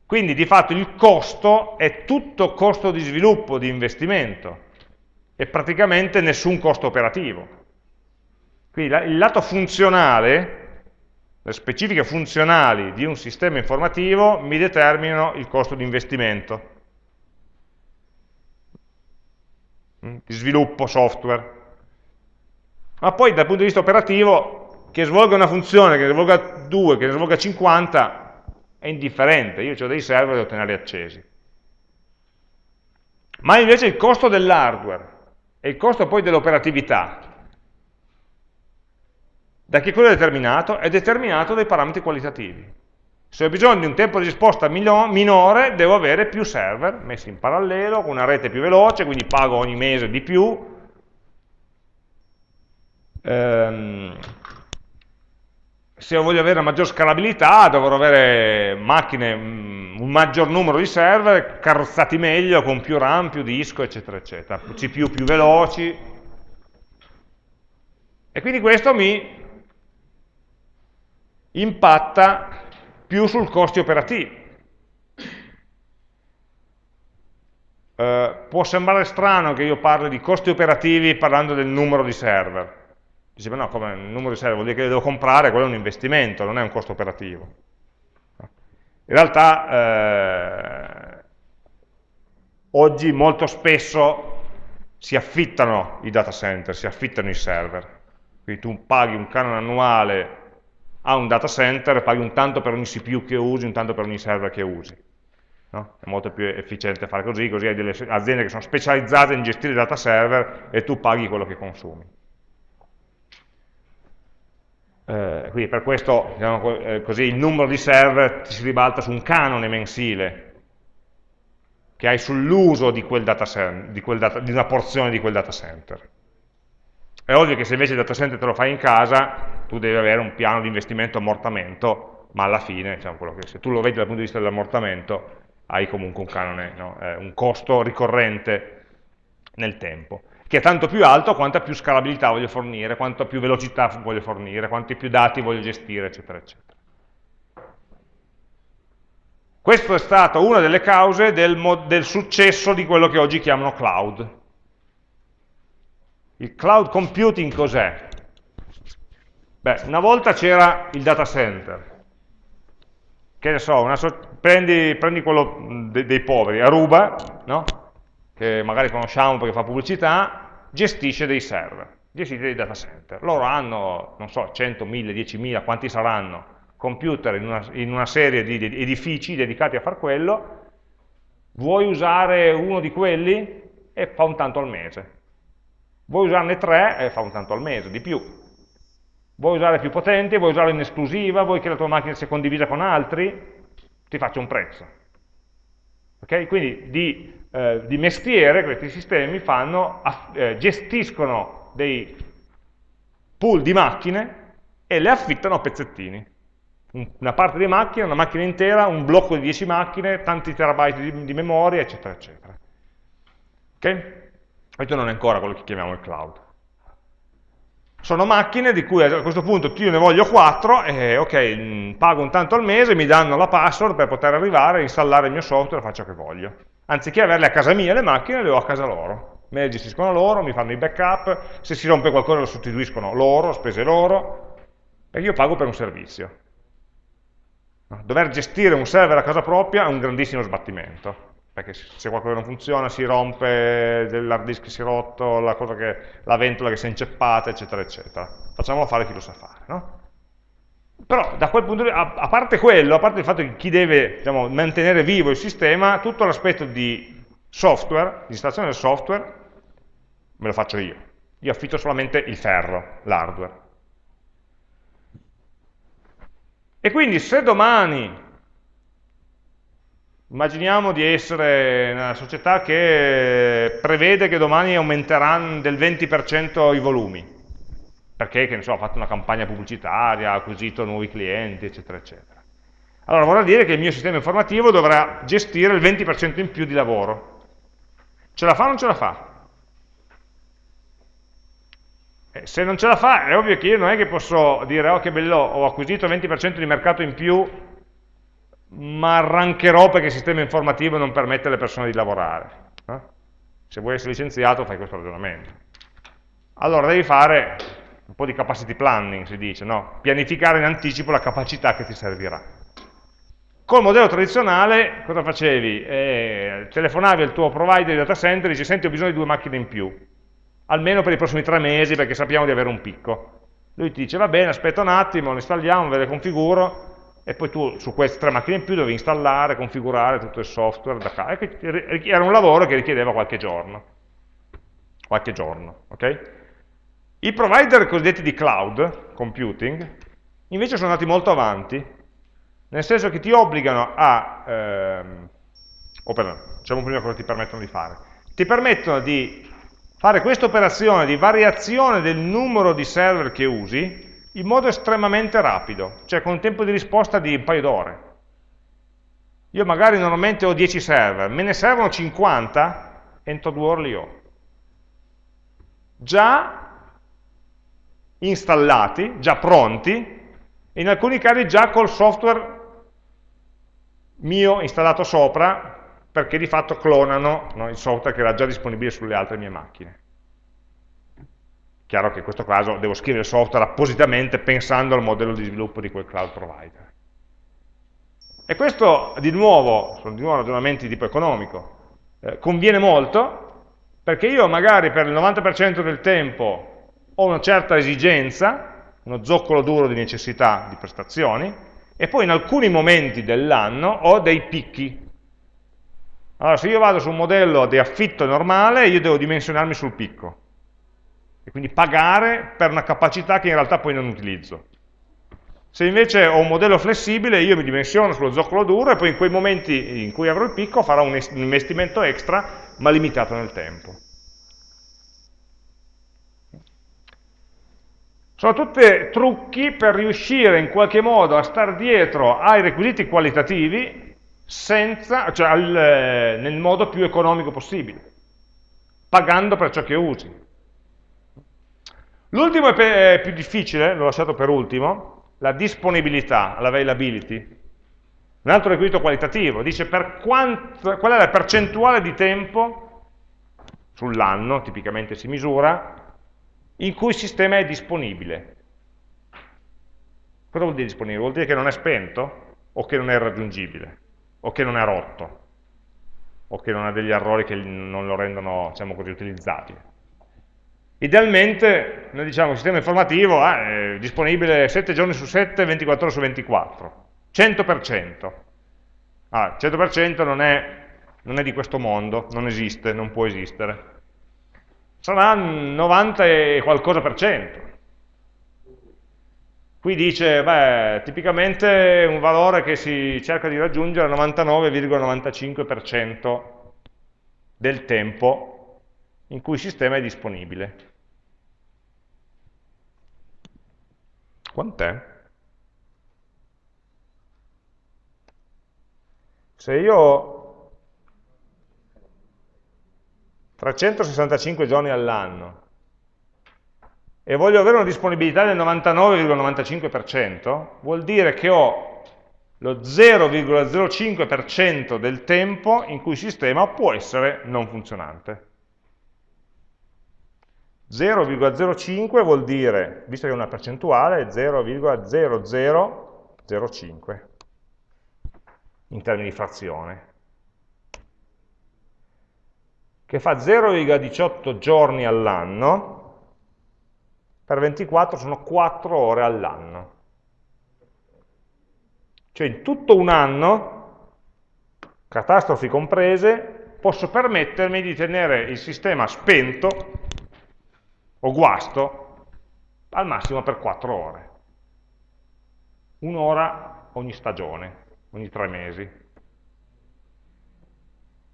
Quindi di fatto il costo è tutto costo di sviluppo, di investimento e praticamente nessun costo operativo. Quindi il lato funzionale, le specifiche funzionali di un sistema informativo mi determinano il costo di investimento, mm, di sviluppo software. Ma poi dal punto di vista operativo, che svolga una funzione, che ne svolga 2, che ne svolga 50, è indifferente, io ho dei server da tenerli accesi. Ma invece il costo dell'hardware e il costo poi dell'operatività, da che quello è determinato? È determinato dai parametri qualitativi. Se ho bisogno di un tempo di risposta minore, devo avere più server messi in parallelo, con una rete più veloce, quindi pago ogni mese di più. Ehm, se voglio avere una maggior scalabilità dovrò avere macchine, mm, un maggior numero di server, carrozzati meglio, con più RAM, più disco, eccetera, eccetera, CPU più veloci. E quindi questo mi impatta più sul costi operativi. Uh, può sembrare strano che io parli di costi operativi parlando del numero di server, Dice, ma no, come il numero di server vuol dire che le devo comprare, quello è un investimento, non è un costo operativo. In realtà, eh, oggi molto spesso si affittano i data center, si affittano i server. Quindi tu paghi un canone annuale a un data center, paghi un tanto per ogni CPU che usi, un tanto per ogni server che usi. No? È molto più efficiente fare così, così hai delle aziende che sono specializzate in gestire data server e tu paghi quello che consumi. Eh, quindi per questo diciamo, eh, così, il numero di server si ribalta su un canone mensile che hai sull'uso di, di, di, una porzione di quel data center. È ovvio che se invece il data center te lo fai in casa, tu devi avere un piano di investimento ammortamento, ma alla fine, diciamo, che, se tu lo vedi dal punto di vista dell'ammortamento, hai comunque un canone, no? eh, un costo ricorrente nel tempo che è tanto più alto quanta più scalabilità voglio fornire, quanta più velocità voglio fornire, quanti più dati voglio gestire, eccetera, eccetera. Questa è stata una delle cause del, del successo di quello che oggi chiamano cloud. Il cloud computing cos'è? Beh, una volta c'era il data center, che ne so, so prendi, prendi, quello dei, dei poveri, Aruba, no? che magari conosciamo perché fa pubblicità, gestisce dei server, gestisce dei data center. Loro hanno, non so, 100, 1000, 10.000, quanti saranno, computer in una, in una serie di edifici dedicati a far quello, vuoi usare uno di quelli e fa un tanto al mese. Vuoi usarne tre e fa un tanto al mese, di più. Vuoi usare più potenti, vuoi usarlo in esclusiva, vuoi che la tua macchina sia condivisa con altri, ti faccio un prezzo. Okay? Quindi di eh, di mestiere questi sistemi fanno, eh, gestiscono dei pool di macchine e le affittano a pezzettini. una parte di macchina, una macchina intera, un blocco di 10 macchine, tanti terabyte di, di memoria, eccetera, eccetera. Ok? Questo non è ancora quello che chiamiamo il cloud. Sono macchine di cui a questo punto io ne voglio 4 e ok, pago un tanto al mese, mi danno la password per poter arrivare, installare il mio software e faccio che voglio. Anziché averle a casa mia le macchine, le ho a casa loro. Me le gestiscono loro, mi fanno i backup, se si rompe qualcosa lo sostituiscono loro, spese loro, perché io pago per un servizio. Dover gestire un server a casa propria è un grandissimo sbattimento perché se qualcosa non funziona si rompe, l'hard disk si è rotto, la, che, la, ventola che si è inceppata, eccetera, eccetera. Facciamolo fare chi lo sa fare, no? Però da quel punto di vista, a, parte quello, a parte il fatto che chi deve diciamo, mantenere vivo il sistema, tutto l'aspetto di software, di installazione del software, me lo faccio io. Io affitto solamente il ferro, l'hardware. E quindi se domani Immaginiamo di essere una società che prevede che domani aumenteranno del 20% i volumi, perché, che ne so, ha fatto una campagna pubblicitaria, ha acquisito nuovi clienti, eccetera, eccetera. Allora vorrà dire che il mio sistema informativo dovrà gestire il 20% in più di lavoro. Ce la fa o non ce la fa? Eh, se non ce la fa, è ovvio che io non è che posso dire, oh che bello, ho acquisito il 20% di mercato in più, ma arrancherò perché il sistema informativo non permette alle persone di lavorare. Eh? Se vuoi essere licenziato fai questo ragionamento. Allora devi fare un po' di capacity planning, si dice, no? pianificare in anticipo la capacità che ti servirà. Col modello tradizionale cosa facevi? Eh, telefonavi al tuo provider di data center e dici senti ho bisogno di due macchine in più, almeno per i prossimi tre mesi perché sappiamo di avere un picco. Lui ti dice va bene aspetta un attimo, le installiamo, ve le configuro, e poi tu su queste tre macchine in più dovevi installare, configurare tutto il software da casa. Era un lavoro che richiedeva qualche giorno. Qualche giorno, ok? I provider cosiddetti di cloud computing invece sono andati molto avanti, nel senso che ti obbligano a, ehm, o per, diciamo prima cosa ti permettono di fare, ti permettono di fare questa operazione di variazione del numero di server che usi in modo estremamente rapido, cioè con un tempo di risposta di un paio d'ore. Io magari normalmente ho 10 server, me ne servono 50, entro due ore li ho. Già installati, già pronti, e in alcuni casi già col software mio installato sopra, perché di fatto clonano no, il software che era già disponibile sulle altre mie macchine. Chiaro che in questo caso devo scrivere il software appositamente pensando al modello di sviluppo di quel cloud provider. E questo, di nuovo, sono di nuovo ragionamenti di tipo economico, eh, conviene molto perché io magari per il 90% del tempo ho una certa esigenza, uno zoccolo duro di necessità di prestazioni, e poi in alcuni momenti dell'anno ho dei picchi. Allora, se io vado su un modello di affitto normale, io devo dimensionarmi sul picco e quindi pagare per una capacità che in realtà poi non utilizzo. Se invece ho un modello flessibile, io mi dimensiono sullo zoccolo duro e poi in quei momenti in cui avrò il picco farò un investimento extra, ma limitato nel tempo. Sono tutti trucchi per riuscire in qualche modo a stare dietro ai requisiti qualitativi senza, cioè al, nel modo più economico possibile, pagando per ciò che usi. L'ultimo è più difficile, l'ho lasciato per ultimo, la disponibilità, l'availability. Un altro requisito qualitativo, dice quanto, qual è la percentuale di tempo sull'anno, tipicamente si misura, in cui il sistema è disponibile. Cosa vuol dire disponibile? Vuol dire che non è spento o che non è raggiungibile o che non è rotto o che non ha degli errori che non lo rendono, diciamo così, utilizzabile. Idealmente noi diciamo che il sistema informativo è disponibile 7 giorni su 7, 24 ore su 24, 100%. Ah, 100% non è, non è di questo mondo, non esiste, non può esistere. Sarà 90 e qualcosa per cento. Qui dice, beh, tipicamente un valore che si cerca di raggiungere è il 99,95% del tempo in cui il sistema è disponibile. Quant'è? Se io 365 giorni all'anno e voglio avere una disponibilità del 99,95%, vuol dire che ho lo 0,05% del tempo in cui il sistema può essere non funzionante. 0,05 vuol dire, visto che è una percentuale, 0,0005 in termini di frazione, che fa 0,18 giorni all'anno, per 24 sono 4 ore all'anno. Cioè in tutto un anno, catastrofi comprese, posso permettermi di tenere il sistema spento o guasto al massimo per 4 ore. Un'ora ogni stagione, ogni tre mesi.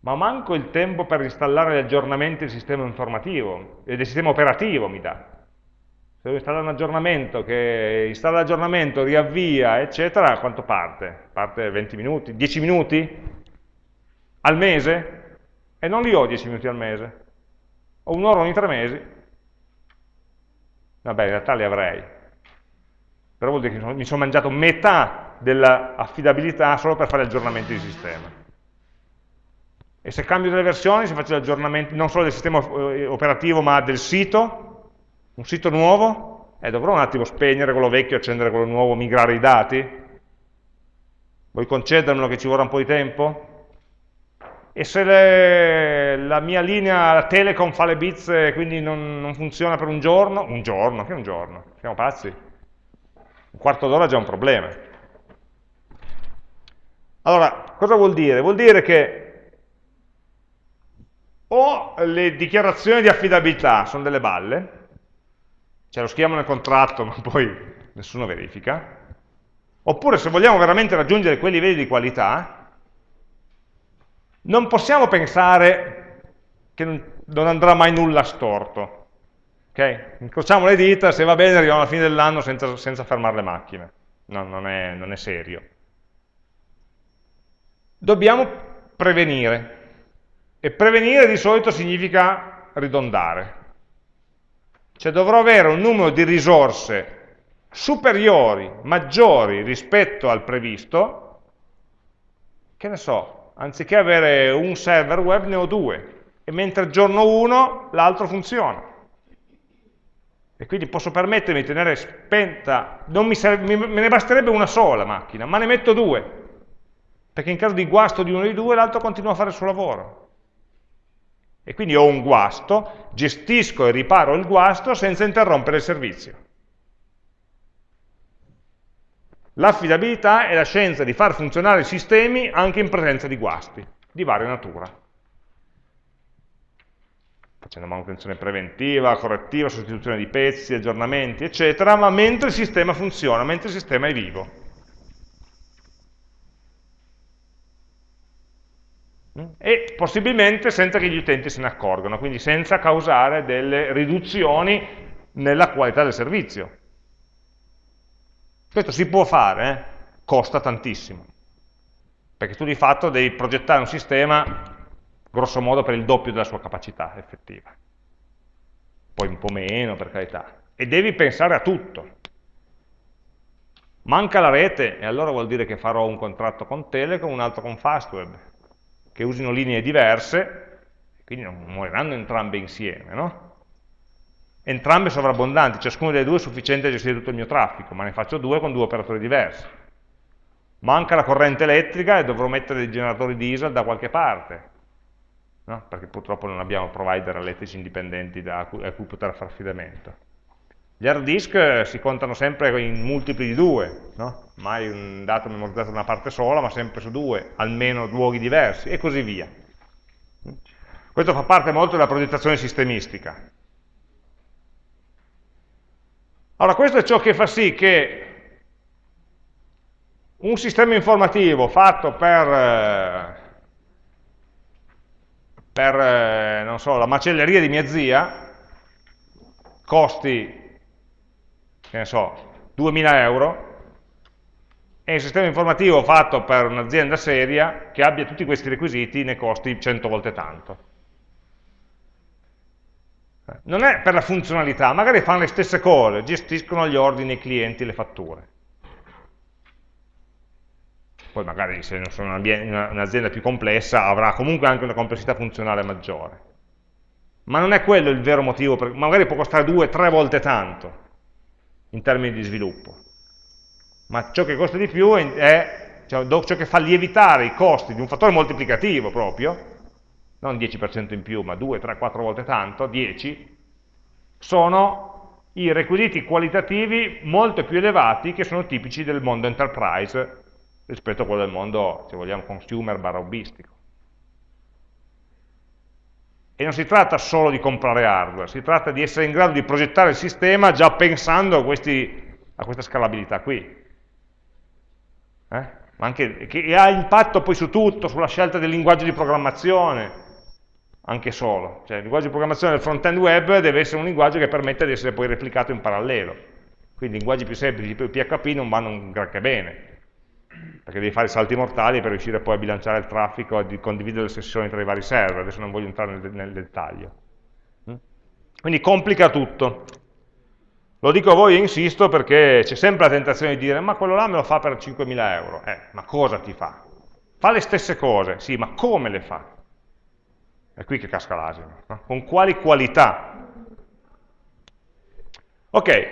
Ma manco il tempo per installare gli aggiornamenti del sistema informativo e del sistema operativo mi dà. Se devo installare un aggiornamento che installa l'aggiornamento, riavvia, eccetera, quanto parte? Parte 20 minuti? 10 minuti? Al mese? E non li ho 10 minuti al mese. Ho un'ora ogni tre mesi, Vabbè, in realtà li avrei. Però vuol dire che mi sono mangiato metà dell'affidabilità solo per fare aggiornamenti di sistema. E se cambio delle versioni, se faccio aggiornamenti non solo del sistema eh, operativo, ma del sito, un sito nuovo, eh, dovrò un attimo spegnere quello vecchio, accendere quello nuovo, migrare i dati? Vuoi concedermelo che ci vorrà un po' di tempo? E se le, la mia linea Telecom fa le bits e quindi non, non, funziona per un giorno, un giorno, che un giorno? Siamo pazzi? Un quarto d'ora è già un problema. Allora, cosa vuol dire? Vuol dire che o le dichiarazioni di affidabilità sono delle balle, cioè lo scriviamo nel contratto [laughs] ma poi nessuno verifica, oppure se vogliamo veramente raggiungere quei livelli di qualità, non possiamo pensare che non andrà mai nulla storto. Okay? Incrociamo le dita, se va bene arriviamo alla fine dell'anno senza, senza, fermare le macchine. No, non è, non è serio. Dobbiamo prevenire. E prevenire di solito significa ridondare. Cioè dovrò avere un numero di risorse superiori, maggiori rispetto al previsto, che ne so, anziché avere un server web ne ho due, e mentre il giorno 1 l'altro funziona. E quindi posso permettermi di tenere spenta, serve, me ne basterebbe una sola macchina, ma ne metto due, perché in caso di guasto di uno dei due l'altro continua a fare il suo lavoro. E quindi ho un guasto, gestisco e riparo il guasto senza interrompere il servizio. L'affidabilità è la scienza di far funzionare i sistemi anche in presenza di guasti, di varia natura. Facendo manutenzione preventiva, correttiva, sostituzione di pezzi, aggiornamenti, eccetera, ma mentre il sistema funziona, mentre il sistema è vivo. E possibilmente senza che gli utenti se ne accorgano, quindi senza causare delle riduzioni nella qualità del servizio. Questo si può fare, eh? costa tantissimo, perché tu di fatto devi progettare un sistema grosso modo per il doppio della sua capacità effettiva, poi un po' meno per carità, e devi pensare a tutto. Manca la rete, e allora vuol dire che farò un contratto con Telecom, un altro con Fastweb, che usino linee diverse, quindi non moriranno entrambe insieme, no? Entrambe sovrabbondanti, ciascuna delle due è sufficiente a gestire tutto il mio traffico, ma ne faccio due con due operatori diversi. Manca la corrente elettrica e dovrò mettere dei generatori diesel da qualche parte, no? perché purtroppo non abbiamo provider elettrici indipendenti da cui, a cui poter fare affidamento. Gli hard disk eh, si contano sempre in multipli di due, no? mai un dato memorizzato da una parte sola, ma sempre su due, almeno luoghi diversi, e così via. Questo fa parte molto della progettazione sistemistica. Allora questo è ciò che fa sì che un sistema informativo fatto per, eh, per eh, so, la macelleria di mia zia costi, che ne so, 2000 euro è un sistema informativo fatto per un'azienda seria che abbia tutti questi requisiti ne costi 100 volte tanto. Non è per la funzionalità, magari fanno le stesse cose, gestiscono gli ordini, i clienti, le fatture. Poi magari se sono un'azienda più complessa avrà comunque anche una complessità funzionale maggiore. Ma non è quello il vero motivo, per, magari può costare due, tre volte tanto in termini di sviluppo. Ma ciò che costa di più è cioè, ciò che fa lievitare i costi di un fattore moltiplicativo proprio, non 10% in più, ma 2, 3, 4 volte tanto, 10, sono i requisiti qualitativi molto più elevati che sono tipici del mondo enterprise rispetto a quello del mondo, se vogliamo, consumer barra hobbistico. E non si tratta solo di comprare hardware, si tratta di essere in grado di progettare il sistema già pensando a, questi, a questa scalabilità qui. Eh? Anche, che ha impatto poi su tutto, sulla scelta del linguaggio di programmazione, anche solo. Cioè il linguaggio di programmazione del front-end web deve essere un linguaggio che permette di essere poi replicato in parallelo. Quindi linguaggi più semplici, tipo PHP, non vanno un granché bene, perché devi fare salti mortali per riuscire poi a bilanciare il traffico e condividere le sessioni tra i vari server, adesso non voglio entrare nel, nel dettaglio. Mm? Quindi complica tutto. Lo dico a voi e insisto perché c'è sempre la tentazione di dire ma quello là me lo fa per 5.000 euro. Eh, ma cosa ti fa? Fa le stesse cose, sì, ma come le fa? È qui che casca l'asino. No? Con quali qualità? Ok,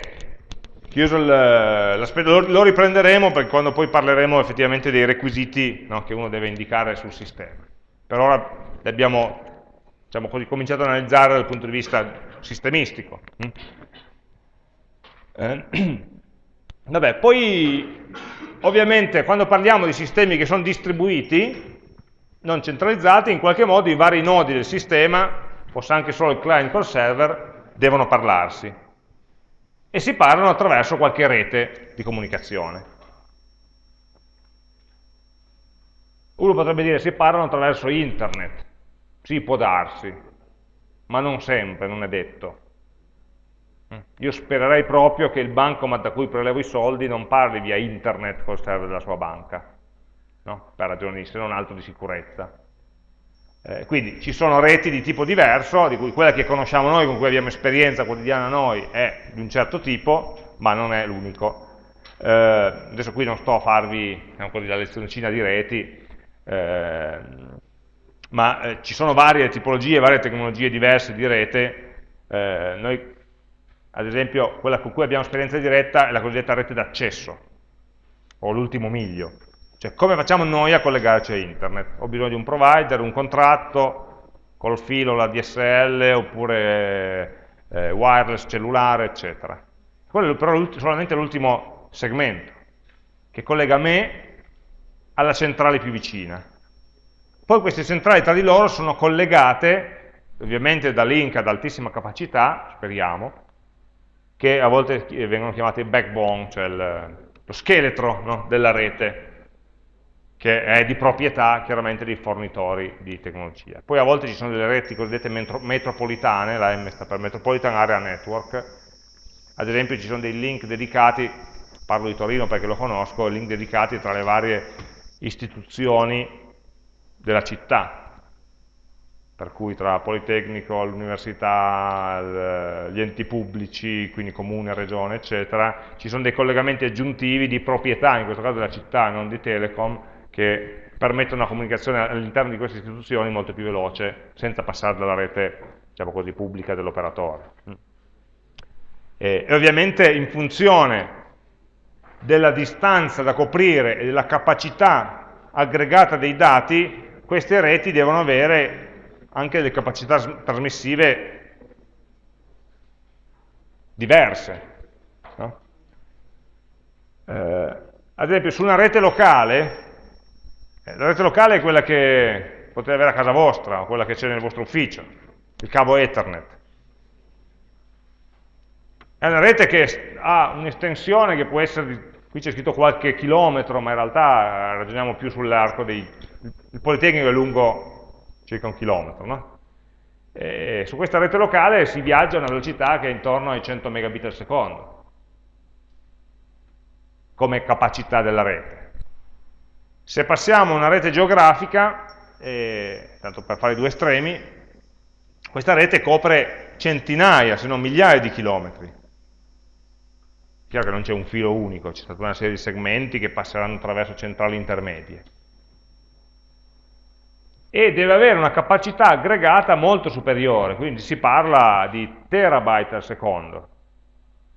chiuso l'aspetto, lo, lo, riprenderemo perché quando poi parleremo effettivamente dei requisiti no, che uno deve indicare sul sistema. Per ora li abbiamo diciamo così, cominciato ad analizzare dal punto di vista sistemistico. Mm? Eh, [clears throat] vabbè, poi ovviamente quando parliamo di sistemi che sono distribuiti, non centralizzati, in qualche modo i vari nodi del sistema, fosse anche solo il client col server, devono parlarsi. E si parlano attraverso qualche rete di comunicazione. Uno potrebbe dire si parlano attraverso internet, sì può darsi, ma non sempre, non è detto. Io spererei proprio che il bancomat da cui prelevo i soldi non parli via internet col server della sua banca, no? per ragioni se non altro di sicurezza. Eh, quindi ci sono reti di tipo diverso, di cui quella che conosciamo noi, con cui abbiamo esperienza quotidiana noi, è di un certo tipo, ma non è l'unico. Eh, adesso qui non sto a farvi così, la lezioncina di reti, eh, ma eh, ci sono varie tipologie, varie tecnologie diverse di rete. Eh, noi, ad esempio, quella con cui abbiamo esperienza diretta è la cosiddetta rete d'accesso, o l'ultimo miglio. Cioè, come facciamo noi a collegarci a internet? Ho bisogno di un provider, un contratto, col filo, la DSL, oppure eh, wireless cellulare, eccetera. Quello però è solamente l'ultimo segmento, che collega me alla centrale più vicina. Poi queste centrali tra di loro sono collegate, ovviamente da link ad altissima capacità, speriamo, che a volte vengono chiamate backbone, cioè il, lo scheletro no, della rete, che è di proprietà chiaramente dei fornitori di tecnologia. Poi a volte ci sono delle reti cosiddette metro metropolitane, la M sta per Metropolitan Area Network, ad esempio ci sono dei link dedicati, parlo di Torino perché lo conosco, link dedicati tra le varie istituzioni della città, per cui tra Politecnico, l'università, gli enti pubblici, quindi comune, regione, eccetera, ci sono dei collegamenti aggiuntivi di proprietà, in questo caso della città, non di Telecom, che permettono una comunicazione all'interno di queste istituzioni molto più veloce, senza passare dalla rete diciamo così, pubblica dell'operatore. E, e ovviamente in funzione della distanza da coprire e della capacità aggregata dei dati, queste reti devono avere anche delle capacità trasmissive diverse. No? Eh, ad esempio su una rete locale la rete locale è quella che potete avere a casa vostra, o quella che c'è nel vostro ufficio, il cavo Ethernet. È una rete che ha un'estensione che può essere, qui c'è scritto qualche chilometro, ma in realtà eh, ragioniamo più sull'arco dei... Il Politecnico è lungo circa un chilometro, no? E su questa rete locale si viaggia a una velocità che è intorno ai 100 megabit al secondo, come capacità della rete Se passiamo a una rete geografica, eh, tanto per fare due estremi, questa rete copre centinaia, se non migliaia di chilometri. Chiaro che non c'è un filo unico, c'è stata una serie di segmenti che passeranno attraverso centrali intermedie. E deve avere una capacità aggregata molto superiore, quindi si parla di terabyte al secondo.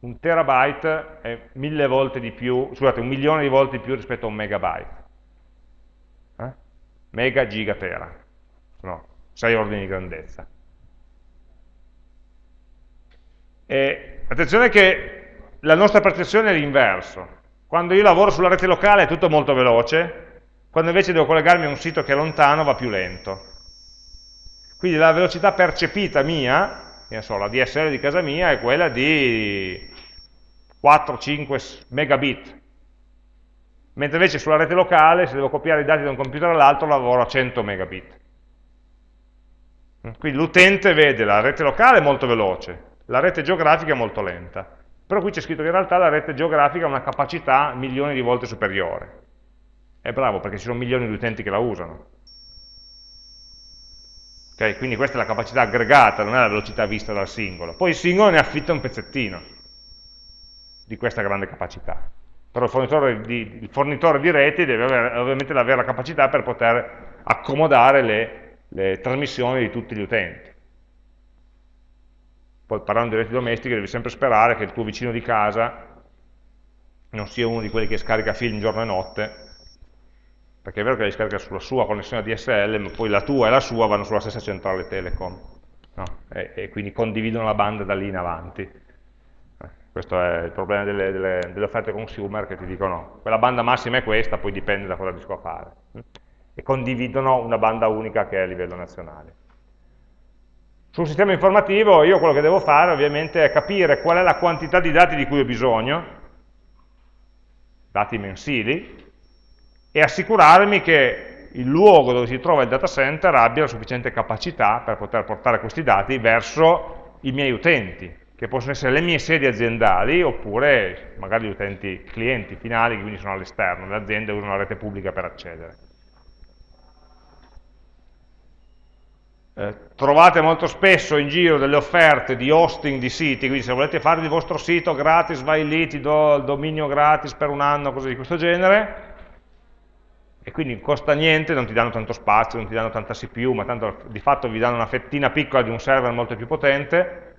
Un terabyte è mille volte di più, scusate, un milione di volte di più rispetto a un megabyte mega gigatera, no, 6 ordini di grandezza. E attenzione che la nostra percezione è l'inverso. Quando io lavoro sulla rete locale è tutto molto veloce, quando invece devo collegarmi a un sito che è lontano va più lento. Quindi la velocità percepita mia, so, la DSL di casa mia, è quella di 4-5 megabit mentre invece sulla rete locale, se devo copiare i dati da un computer all'altro, lavoro a 100 megabit. Quindi l'utente vede la rete locale molto veloce, la rete geografica è molto lenta. Però qui c'è scritto che in realtà la rete geografica ha una capacità milioni di volte superiore. È bravo perché ci sono milioni di utenti che la usano. Okay, quindi questa è la capacità aggregata, non è la velocità vista dal singolo. Poi il singolo ne affitta un pezzettino di questa grande capacità però il fornitore di, il fornitore di reti deve avere, ovviamente avere la capacità per poter accomodare le, le trasmissioni di tutti gli utenti. Poi parlando di reti domestiche devi sempre sperare che il tuo vicino di casa non sia uno di quelli che scarica film giorno e notte, perché è vero che li scarica sulla sua connessione DSL, ma poi la tua e la sua vanno sulla stessa centrale telecom, no? e, e quindi condividono la banda da lì in avanti questo è il problema delle, delle, delle, offerte consumer che ti dicono quella banda massima è questa, poi dipende da cosa riesco a fare. E condividono una banda unica che è a livello nazionale. Sul sistema informativo io quello che devo fare ovviamente è capire qual è la quantità di dati di cui ho bisogno, dati mensili, e assicurarmi che il luogo dove si trova il data center abbia la sufficiente capacità per poter portare questi dati verso i miei utenti, che possono essere le mie sedi aziendali oppure magari gli utenti clienti finali che quindi sono all'esterno, le aziende usano la rete pubblica per accedere. Eh, trovate molto spesso in giro delle offerte di hosting di siti, quindi se volete fare il vostro sito gratis, vai lì, ti do il dominio gratis per un anno, cose di questo genere, e quindi costa niente, non ti danno tanto spazio, non ti danno tanta CPU, ma tanto di fatto vi danno una fettina piccola di un server molto più potente,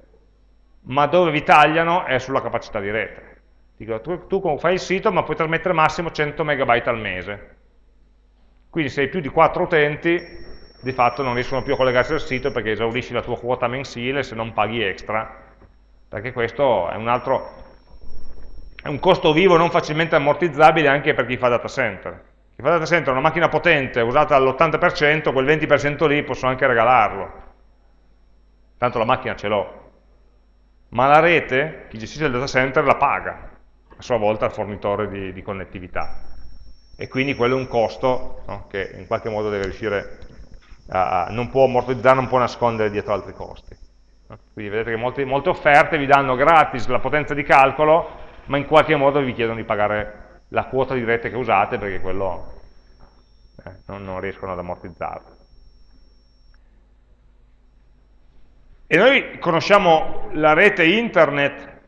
ma dove vi tagliano è sulla capacità di rete. Dico, tu, tu fai il sito ma puoi trasmettere massimo 100 MB al mese. Quindi se hai più di 4 utenti, di fatto non riescono più a collegarsi al sito perché esaurisci la tua quota mensile se non paghi extra, perché questo è un altro, è un costo vivo non facilmente ammortizzabile anche per chi fa data center. Chi fa data center è una macchina potente usata all'80%, quel 20% lì posso anche regalarlo. Tanto la macchina ce l'ho, ma la rete, chi gestisce il data center, la paga a sua volta al fornitore di, di connettività. E quindi quello è un costo no, che in qualche modo deve riuscire a, non può ammortizzare, non può nascondere dietro altri costi. No? Quindi vedete che molte, molte offerte vi danno gratis la potenza di calcolo, ma in qualche modo vi chiedono di pagare la quota di rete che usate perché quello eh, non, non riescono ad ammortizzarlo. E noi conosciamo la rete internet,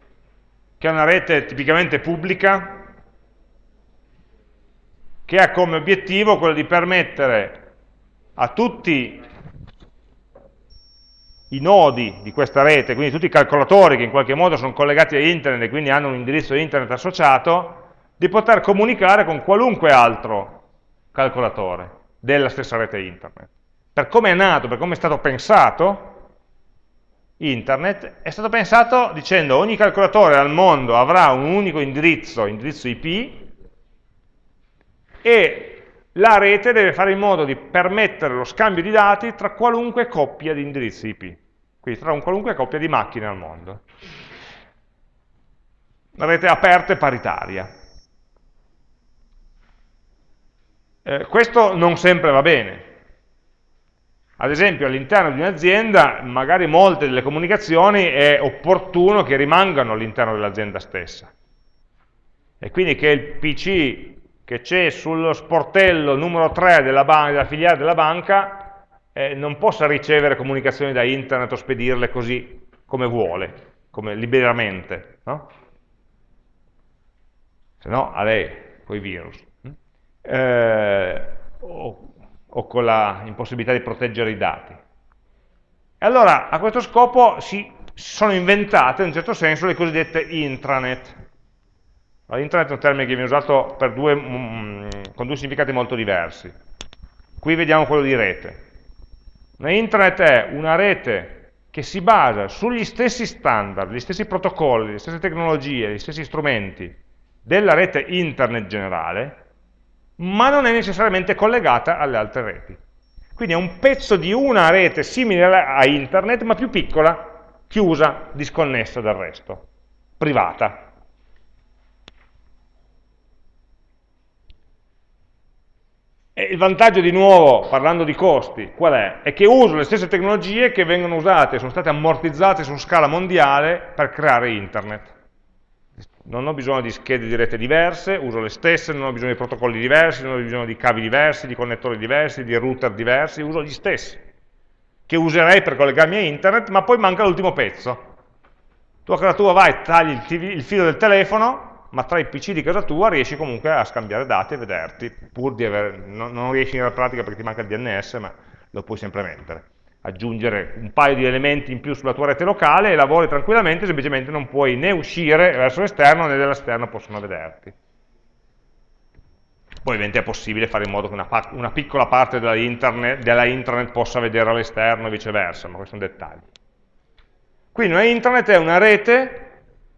che è una rete tipicamente pubblica, che ha come obiettivo quello di permettere a tutti i nodi di questa rete, quindi tutti i calcolatori che in qualche modo sono collegati a internet e quindi hanno un indirizzo internet associato, di poter comunicare con qualunque altro calcolatore della stessa rete internet. Per come è nato, per come è stato pensato, internet è stato pensato dicendo ogni calcolatore al mondo avrà un unico indirizzo, indirizzo IP, e la rete deve fare in modo di permettere lo scambio di dati tra qualunque coppia di indirizzi IP, quindi tra un qualunque coppia di macchine al mondo. Una rete aperta e paritaria. Eh, questo non sempre va bene, ad esempio all'interno di un'azienda, magari molte delle comunicazioni è opportuno che rimangano all'interno dell'azienda stessa. E quindi che il PC che c'è sullo sportello numero 3 della, della filiale della banca eh, non possa ricevere comunicazioni da internet o spedirle così come vuole, come liberamente, no? se no a lei, con i virus, eh, o, o con l'impossibilità di proteggere i dati. E allora a questo scopo si sono inventate in un certo senso le cosiddette intranet. Allora, è un termine che viene usato due, mm, con due significati molto diversi. Qui vediamo quello di rete. Una intranet è una rete che si basa sugli stessi standard, gli stessi protocolli, le stesse tecnologie, gli stessi strumenti della rete internet generale, ma non è necessariamente collegata alle altre reti. Quindi è un pezzo di una rete simile a internet, ma più piccola, chiusa, disconnessa dal resto, privata. E il vantaggio di nuovo, parlando di costi, qual è? È che uso le stesse tecnologie che vengono usate, sono state ammortizzate su scala mondiale per creare internet non ho bisogno di schede di rete diverse, uso le stesse, non ho bisogno di protocolli diversi, non ho bisogno di cavi diversi, di connettori diversi, di router diversi, uso gli stessi, che userei per collegarmi a internet, ma poi manca l'ultimo pezzo. Tu a casa tua vai, tagli il, TV, il filo del telefono, ma tra i PC di casa tua riesci comunque a scambiare dati e vederti, pur di aver, non, non riesci nella pratica perché ti manca il DNS, ma lo puoi sempre mettere aggiungere un paio di elementi in più sulla tua rete locale e lavori tranquillamente, semplicemente non puoi né uscire verso l'esterno né dall'esterno possono vederti. Poi ovviamente è possibile fare in modo che una, una piccola parte della internet, della internet possa vedere all'esterno e viceversa, ma questo è un dettaglio. Quindi una internet è una rete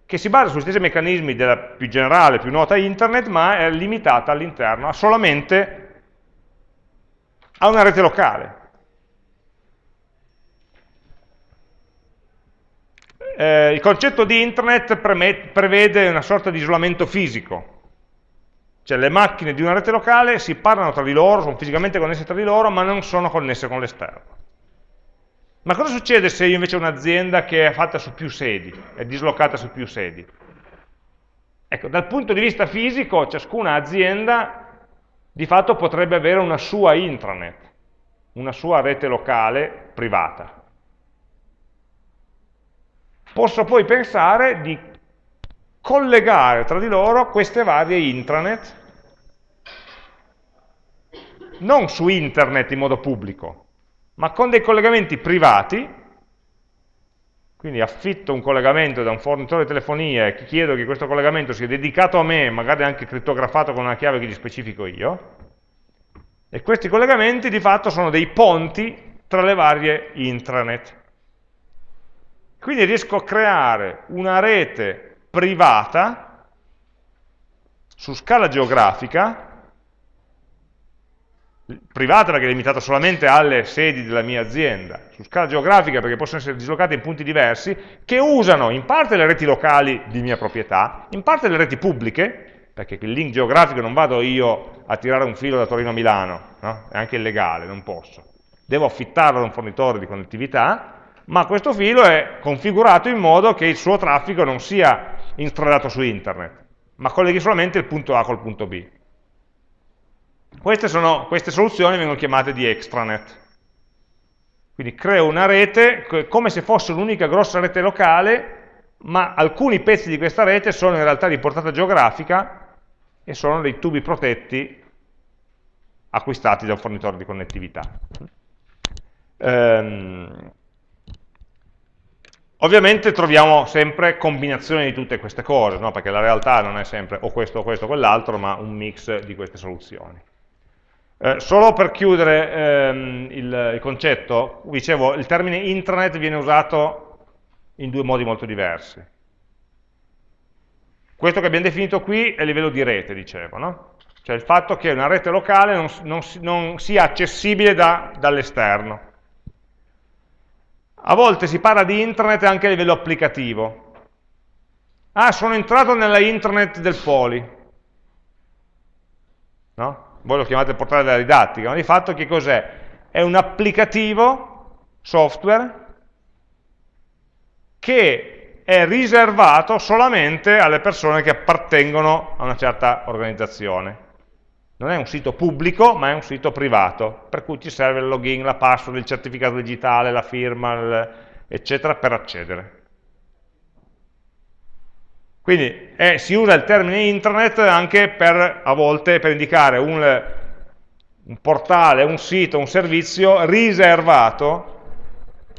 che si basa sugli stessi meccanismi della più generale, più nota internet, ma è limitata all'interno, solamente a una rete locale. Eh, il concetto di internet prevede una sorta di isolamento fisico, cioè le macchine di una rete locale si parlano tra di loro, sono fisicamente connesse tra di loro, ma non sono connesse con l'esterno. Ma cosa succede se io invece ho un'azienda che è fatta su più sedi, è dislocata su più sedi? Ecco, dal punto di vista fisico, ciascuna azienda di fatto potrebbe avere una sua intranet, una sua rete locale privata posso poi pensare di collegare tra di loro queste varie intranet, non su internet in modo pubblico, ma con dei collegamenti privati, quindi affitto un collegamento da un fornitore di telefonia e chiedo che questo collegamento sia dedicato a me, magari anche crittografato con una chiave che gli specifico io, e questi collegamenti di fatto sono dei ponti tra le varie intranet. Quindi riesco a creare una rete privata su scala geografica, privata perché è limitata solamente alle sedi della mia azienda, su scala geografica perché possono essere dislocate in punti diversi, che usano in parte le reti locali di mia proprietà, in parte le reti pubbliche, perché il link geografico non vado io a tirare un filo da Torino a Milano, no? è anche illegale, non posso. Devo affittarlo a un fornitore di connettività, ma questo filo è configurato in modo che il suo traffico non sia instradato su internet, ma colleghi solamente il punto A col punto B. Queste, sono, queste soluzioni vengono chiamate di extranet. Quindi creo una rete come se fosse un'unica grossa rete locale, ma alcuni pezzi di questa rete sono in realtà di portata geografica e sono dei tubi protetti acquistati da un fornitore di connettività. Ehm, Ovviamente troviamo sempre combinazioni di tutte queste cose, no? perché la realtà non è sempre o questo o questo o quell'altro, ma un mix di queste soluzioni. Eh, solo per chiudere ehm, il, il, concetto, dicevo, il termine intranet viene usato in due modi molto diversi. Questo che abbiamo definito qui è il livello di rete, dicevo, no? cioè il fatto che una rete locale non, non, non sia accessibile da, dall'esterno. A volte si parla di internet anche a livello applicativo. Ah, sono entrato nella internet del poli. No? Voi lo chiamate portale della didattica, ma di fatto che cos'è? È un applicativo software che è riservato solamente alle persone che appartengono a una certa organizzazione. Non è un sito pubblico, ma è un sito privato, per cui ti serve il login, la password, il certificato digitale, la firma, il, eccetera, per accedere. Quindi eh, si usa il termine intranet anche per, a volte, per indicare un, un portale, un sito, un servizio riservato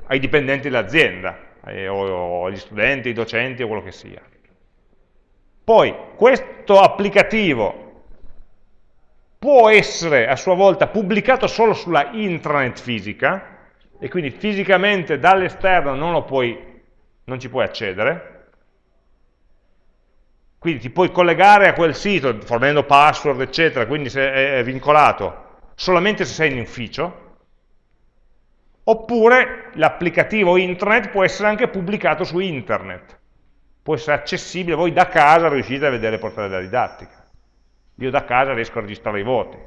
ai dipendenti dell'azienda, o agli studenti, ai docenti o quello che sia. Poi questo applicativo può essere a sua volta pubblicato solo sulla intranet fisica, e quindi fisicamente dall'esterno non, non ci puoi accedere, quindi ti puoi collegare a quel sito fornendo password, eccetera, quindi è vincolato solamente se sei in ufficio, oppure l'applicativo internet può essere anche pubblicato su internet, può essere accessibile, voi da casa riuscite a vedere il portale della didattica. Io da casa riesco a registrare i voti,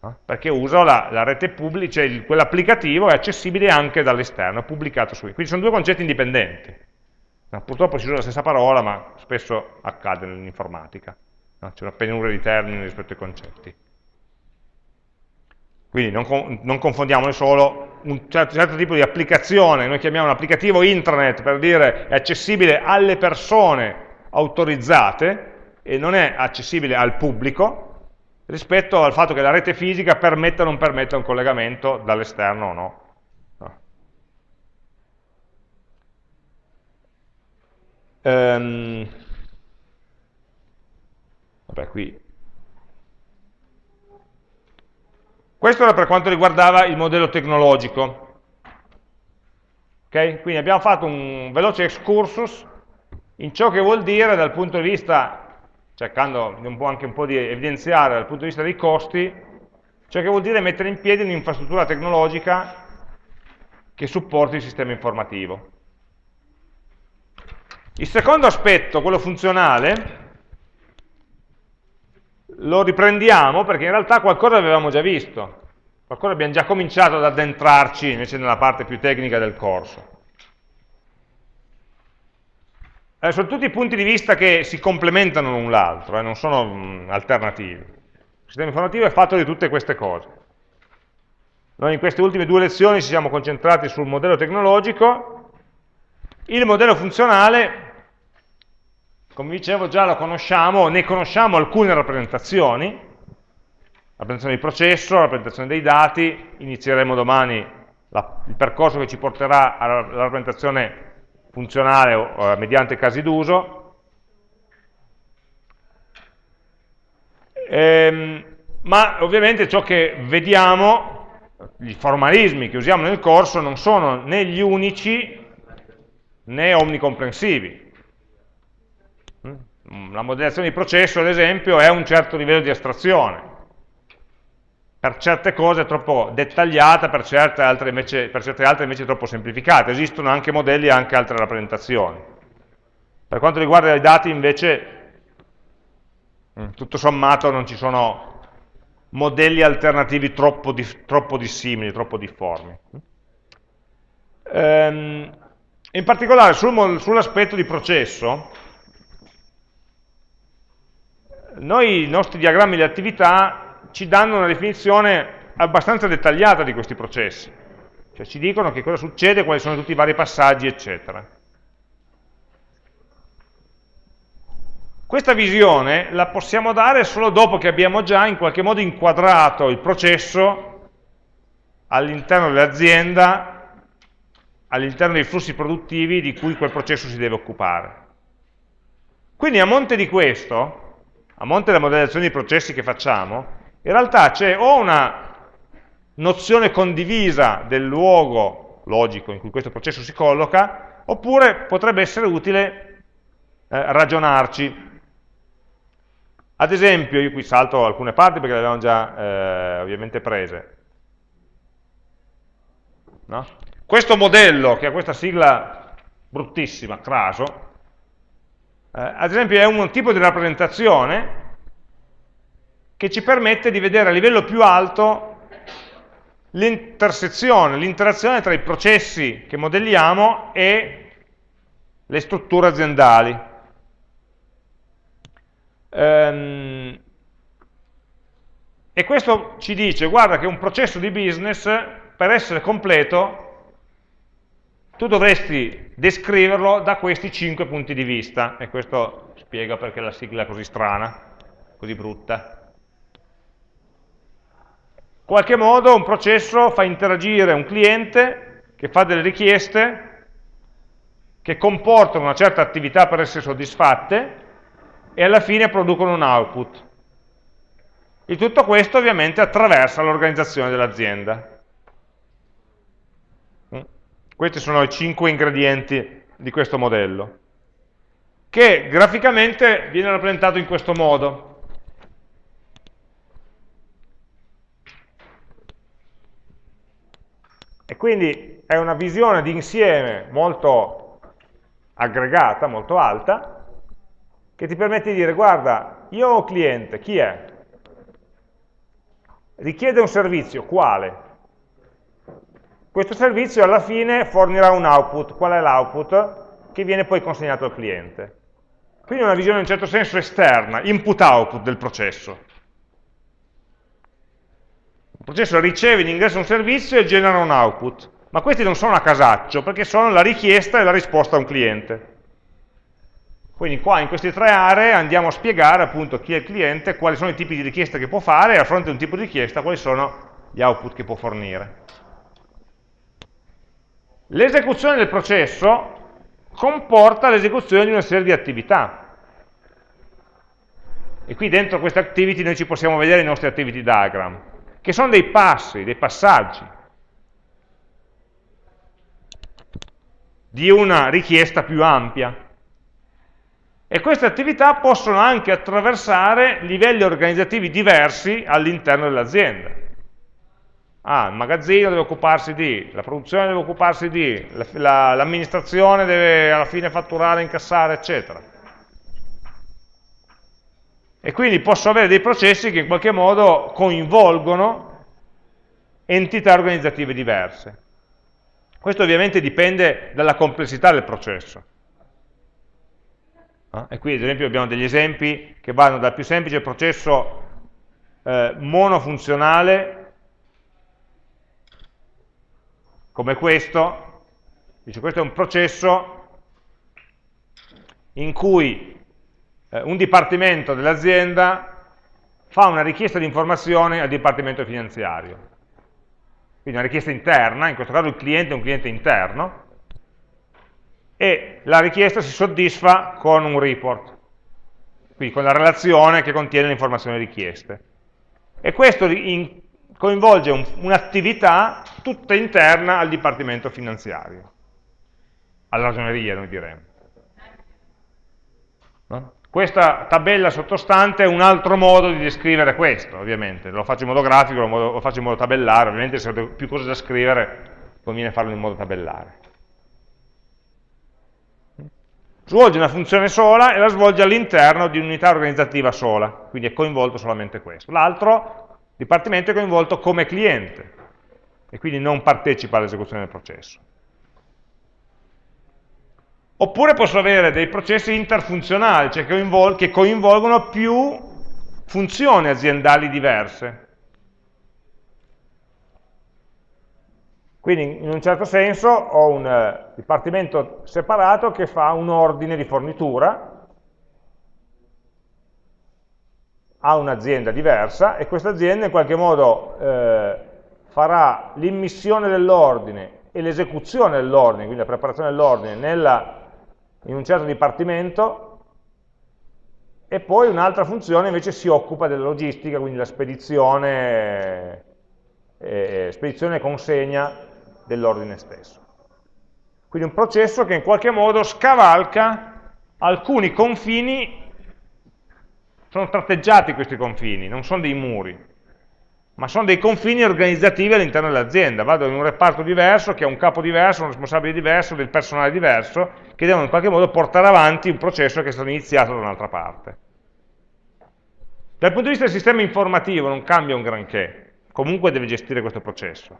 no? perché uso la, la rete pubblica, cioè quell'applicativo è accessibile anche dall'esterno, è pubblicato su. Quindi sono due concetti indipendenti. No, purtroppo si usa la stessa parola, ma spesso accade nell'informatica. No? C'è una penuria di termini rispetto ai concetti. Quindi non, non confondiamone solo un certo, certo, tipo di applicazione, noi chiamiamo un applicativo intranet per dire è accessibile alle persone autorizzate e non è accessibile al pubblico, rispetto al fatto che la rete fisica permetta o non permetta un collegamento dall'esterno o no. Um, vabbè, qui. Questo era per quanto riguardava il modello tecnologico. Okay? Quindi abbiamo fatto un veloce excursus in ciò che vuol dire dal punto di vista, cercando un anche un po' di evidenziare dal punto di vista dei costi, ciò che vuol dire mettere in piedi un'infrastruttura tecnologica che supporti il sistema informativo. Il secondo aspetto, quello funzionale, lo riprendiamo perché in realtà qualcosa avevamo già visto, qualcosa abbiamo già cominciato ad addentrarci invece nella parte più tecnica del corso. Eh, sono tutti punti di vista che si complementano l'un l'altro, eh, non sono mh, alternativi. Il sistema informativo è fatto di tutte queste cose. Noi in queste ultime due lezioni ci siamo concentrati sul modello tecnologico, il modello funzionale come dicevo già lo conosciamo, ne conosciamo alcune rappresentazioni, rappresentazione di processo, rappresentazione dei dati, inizieremo domani la, il percorso che ci porterà alla rappresentazione funzionale o, mediante casi d'uso. Ehm, ma ovviamente ciò che vediamo, i formalismi che usiamo nel corso non sono né gli unici né omnicomprensivi. Mm, la modellazione di processo, ad esempio, è un certo livello di astrazione. Per certe cose è troppo dettagliata, per certe altre invece, per certe altre invece è troppo semplificata. Esistono anche modelli e anche altre rappresentazioni. Per quanto riguarda i dati, invece, mm, tutto sommato non ci sono modelli alternativi troppo, troppo dissimili, troppo difformi. Ehm, in particolare sul, sull'aspetto di processo, noi i nostri diagrammi di attività ci danno una definizione abbastanza dettagliata di questi processi, cioè ci dicono che cosa succede, quali sono tutti i vari passaggi, eccetera. Questa visione la possiamo dare solo dopo che abbiamo già in qualche modo inquadrato il processo all'interno dell'azienda, all'interno dei flussi produttivi di cui quel processo si deve occupare. Quindi a monte di questo, a monte della modellazione di processi che facciamo, in realtà c'è o una nozione condivisa del luogo logico in cui questo processo si colloca, oppure potrebbe essere utile eh, ragionarci. Ad esempio, io qui salto alcune parti perché le abbiamo già eh, ovviamente prese. No? Questo modello, che ha questa sigla bruttissima, craso, eh, ad esempio è un tipo di rappresentazione che ci permette di vedere a livello più alto l'intersezione, l'interazione tra i processi che modelliamo e le strutture aziendali. Ehm, E questo ci dice, guarda che un processo di business, per essere completo, tu dovresti descriverlo da questi cinque punti di vista, e questo spiega perché la sigla è così strana, così brutta. Qualche modo un processo fa interagire un cliente che fa delle richieste che comportano una certa attività per essere soddisfatte e alla fine producono un output. E tutto questo ovviamente attraversa l'organizzazione dell'azienda. Questi sono i cinque ingredienti di questo modello, che graficamente viene rappresentato in questo modo. E quindi è una visione di insieme molto aggregata, molto alta, che ti permette di dire, guarda, io ho un cliente, chi è? Richiede un servizio, quale? Questo servizio alla fine fornirà un output. Qual è l'output? Che viene poi consegnato al cliente. Quindi è una visione in un certo senso esterna, input-output del processo. Il processo riceve in ingresso un servizio e genera un output, ma questi non sono a casaccio, perché sono la richiesta e la risposta a un cliente. Quindi qua in queste tre aree andiamo a spiegare appunto chi è il cliente, quali sono i tipi di richieste che può fare e a fronte di un tipo di richiesta quali sono gli output che può fornire. L'esecuzione del processo comporta l'esecuzione di una serie di attività. E qui dentro queste activity noi ci possiamo vedere i nostri activity diagram, che sono dei passi, dei passaggi di una richiesta più ampia. E queste attività possono anche attraversare livelli organizzativi diversi all'interno dell'azienda. Ah, il magazzino deve occuparsi di, la produzione deve occuparsi di, l'amministrazione la, deve alla fine fatturare, incassare, eccetera. E quindi posso avere dei processi che in qualche modo coinvolgono entità organizzative diverse. Questo ovviamente dipende dalla complessità del processo. Ah, e qui ad esempio abbiamo degli esempi che vanno dal più semplice processo eh, monofunzionale come questo, dice questo è un processo in cui eh, un dipartimento dell'azienda fa una richiesta di informazione al dipartimento finanziario. Quindi una richiesta interna, in questo caso il cliente è un cliente interno, e la richiesta si soddisfa con un report, quindi con la relazione che contiene le informazioni richieste. E questo in, coinvolge un, un'attività tutta interna al dipartimento finanziario, alla ragioneria noi diremmo. Questa tabella sottostante è un altro modo di descrivere questo, ovviamente, lo faccio in modo grafico, lo faccio in modo tabellare, ovviamente se ho più cose da scrivere conviene farlo in modo tabellare. Svolge una funzione sola e la svolge all'interno di un'unità organizzativa sola, quindi è coinvolto solamente questo. L'altro dipartimento è coinvolto come cliente e quindi non partecipa all'esecuzione del processo. Oppure posso avere dei processi interfunzionali, cioè che coinvolgono più funzioni aziendali diverse. Quindi in un certo senso ho un eh, dipartimento separato che fa un ordine di fornitura a un'azienda diversa e questa azienda in qualche modo eh, farà l'immissione dell'ordine e l'esecuzione dell'ordine, quindi la preparazione dell'ordine in un certo dipartimento e poi un'altra funzione invece si occupa della logistica, quindi la spedizione, eh, spedizione e consegna dell'ordine stesso. Quindi un processo che in qualche modo scavalca alcuni confini sono tratteggiati questi confini, non sono dei muri, ma sono dei confini organizzativi all'interno dell'azienda. Vado in un reparto diverso, che ha un capo diverso, un responsabile diverso, del personale diverso, che devono in qualche modo portare avanti un processo che è stato iniziato da un'altra parte. Dal punto di vista del sistema informativo non cambia un granché, comunque deve gestire questo processo.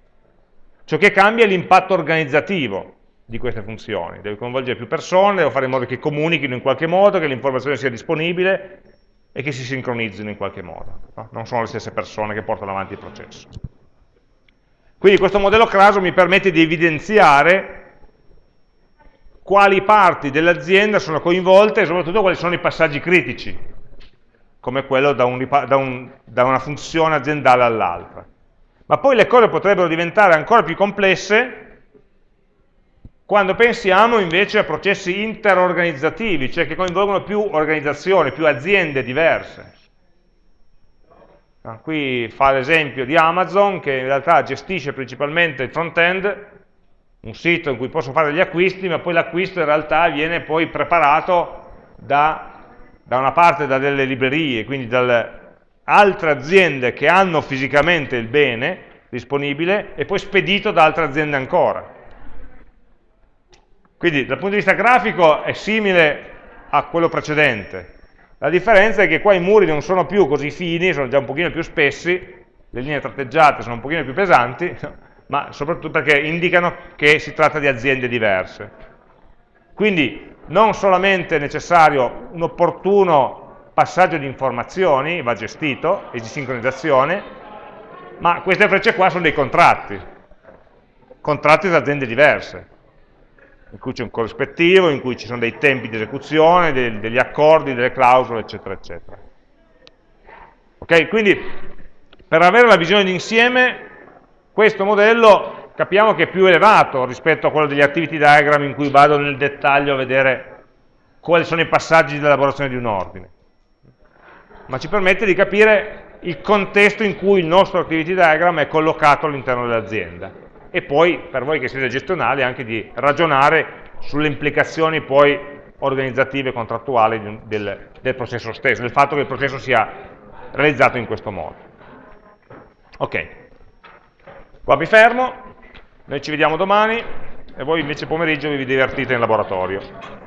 Ciò che cambia è l'impatto organizzativo di queste funzioni, deve coinvolgere più persone, deve fare in modo che comunichino in qualche modo, che l'informazione sia disponibile, e che si sincronizzino in qualche modo, no? non sono le stesse persone che portano avanti il processo. Quindi questo modello Craso mi permette di evidenziare quali parti dell'azienda sono coinvolte e soprattutto quali sono i passaggi critici, come quello da, un, da, un, da una funzione aziendale all'altra. Ma poi le cose potrebbero diventare ancora più complesse quando pensiamo invece a processi interorganizzativi, cioè che coinvolgono più organizzazioni, più aziende diverse. Ah, qui fa l'esempio di Amazon che in realtà gestisce principalmente il front-end, un sito in cui posso fare gli acquisti, ma poi l'acquisto in realtà viene poi preparato da, da una parte da delle librerie, quindi dalle altre aziende che hanno fisicamente il bene disponibile e poi spedito da altre aziende ancora. Quindi dal punto di vista grafico è simile a quello precedente. La differenza è che qua i muri non sono più così fini, sono già un pochino più spessi, le linee tratteggiate sono un pochino più pesanti, [laughs] ma soprattutto perché indicano che si tratta di aziende diverse. Quindi non solamente è necessario un opportuno passaggio di informazioni, va gestito, e di sincronizzazione, ma queste frecce qua sono dei contratti, contratti tra aziende diverse in cui c'è un corrispettivo, in cui ci sono dei tempi di esecuzione, dei, degli accordi, delle clausole, eccetera, eccetera. Ok? Quindi, per avere la visione d'insieme, questo modello capiamo che è più elevato rispetto a quello degli activity diagram in cui vado nel dettaglio a vedere quali sono i passaggi di elaborazione di un ordine. Ma ci permette di capire il contesto in cui il nostro activity diagram è collocato all'interno dell'azienda e poi per voi che siete gestionali anche di ragionare sulle implicazioni poi organizzative e contrattuali del, del processo stesso, del fatto che il processo sia realizzato in questo modo. Ok, qua mi fermo, noi ci vediamo domani e voi invece pomeriggio vi divertite in laboratorio.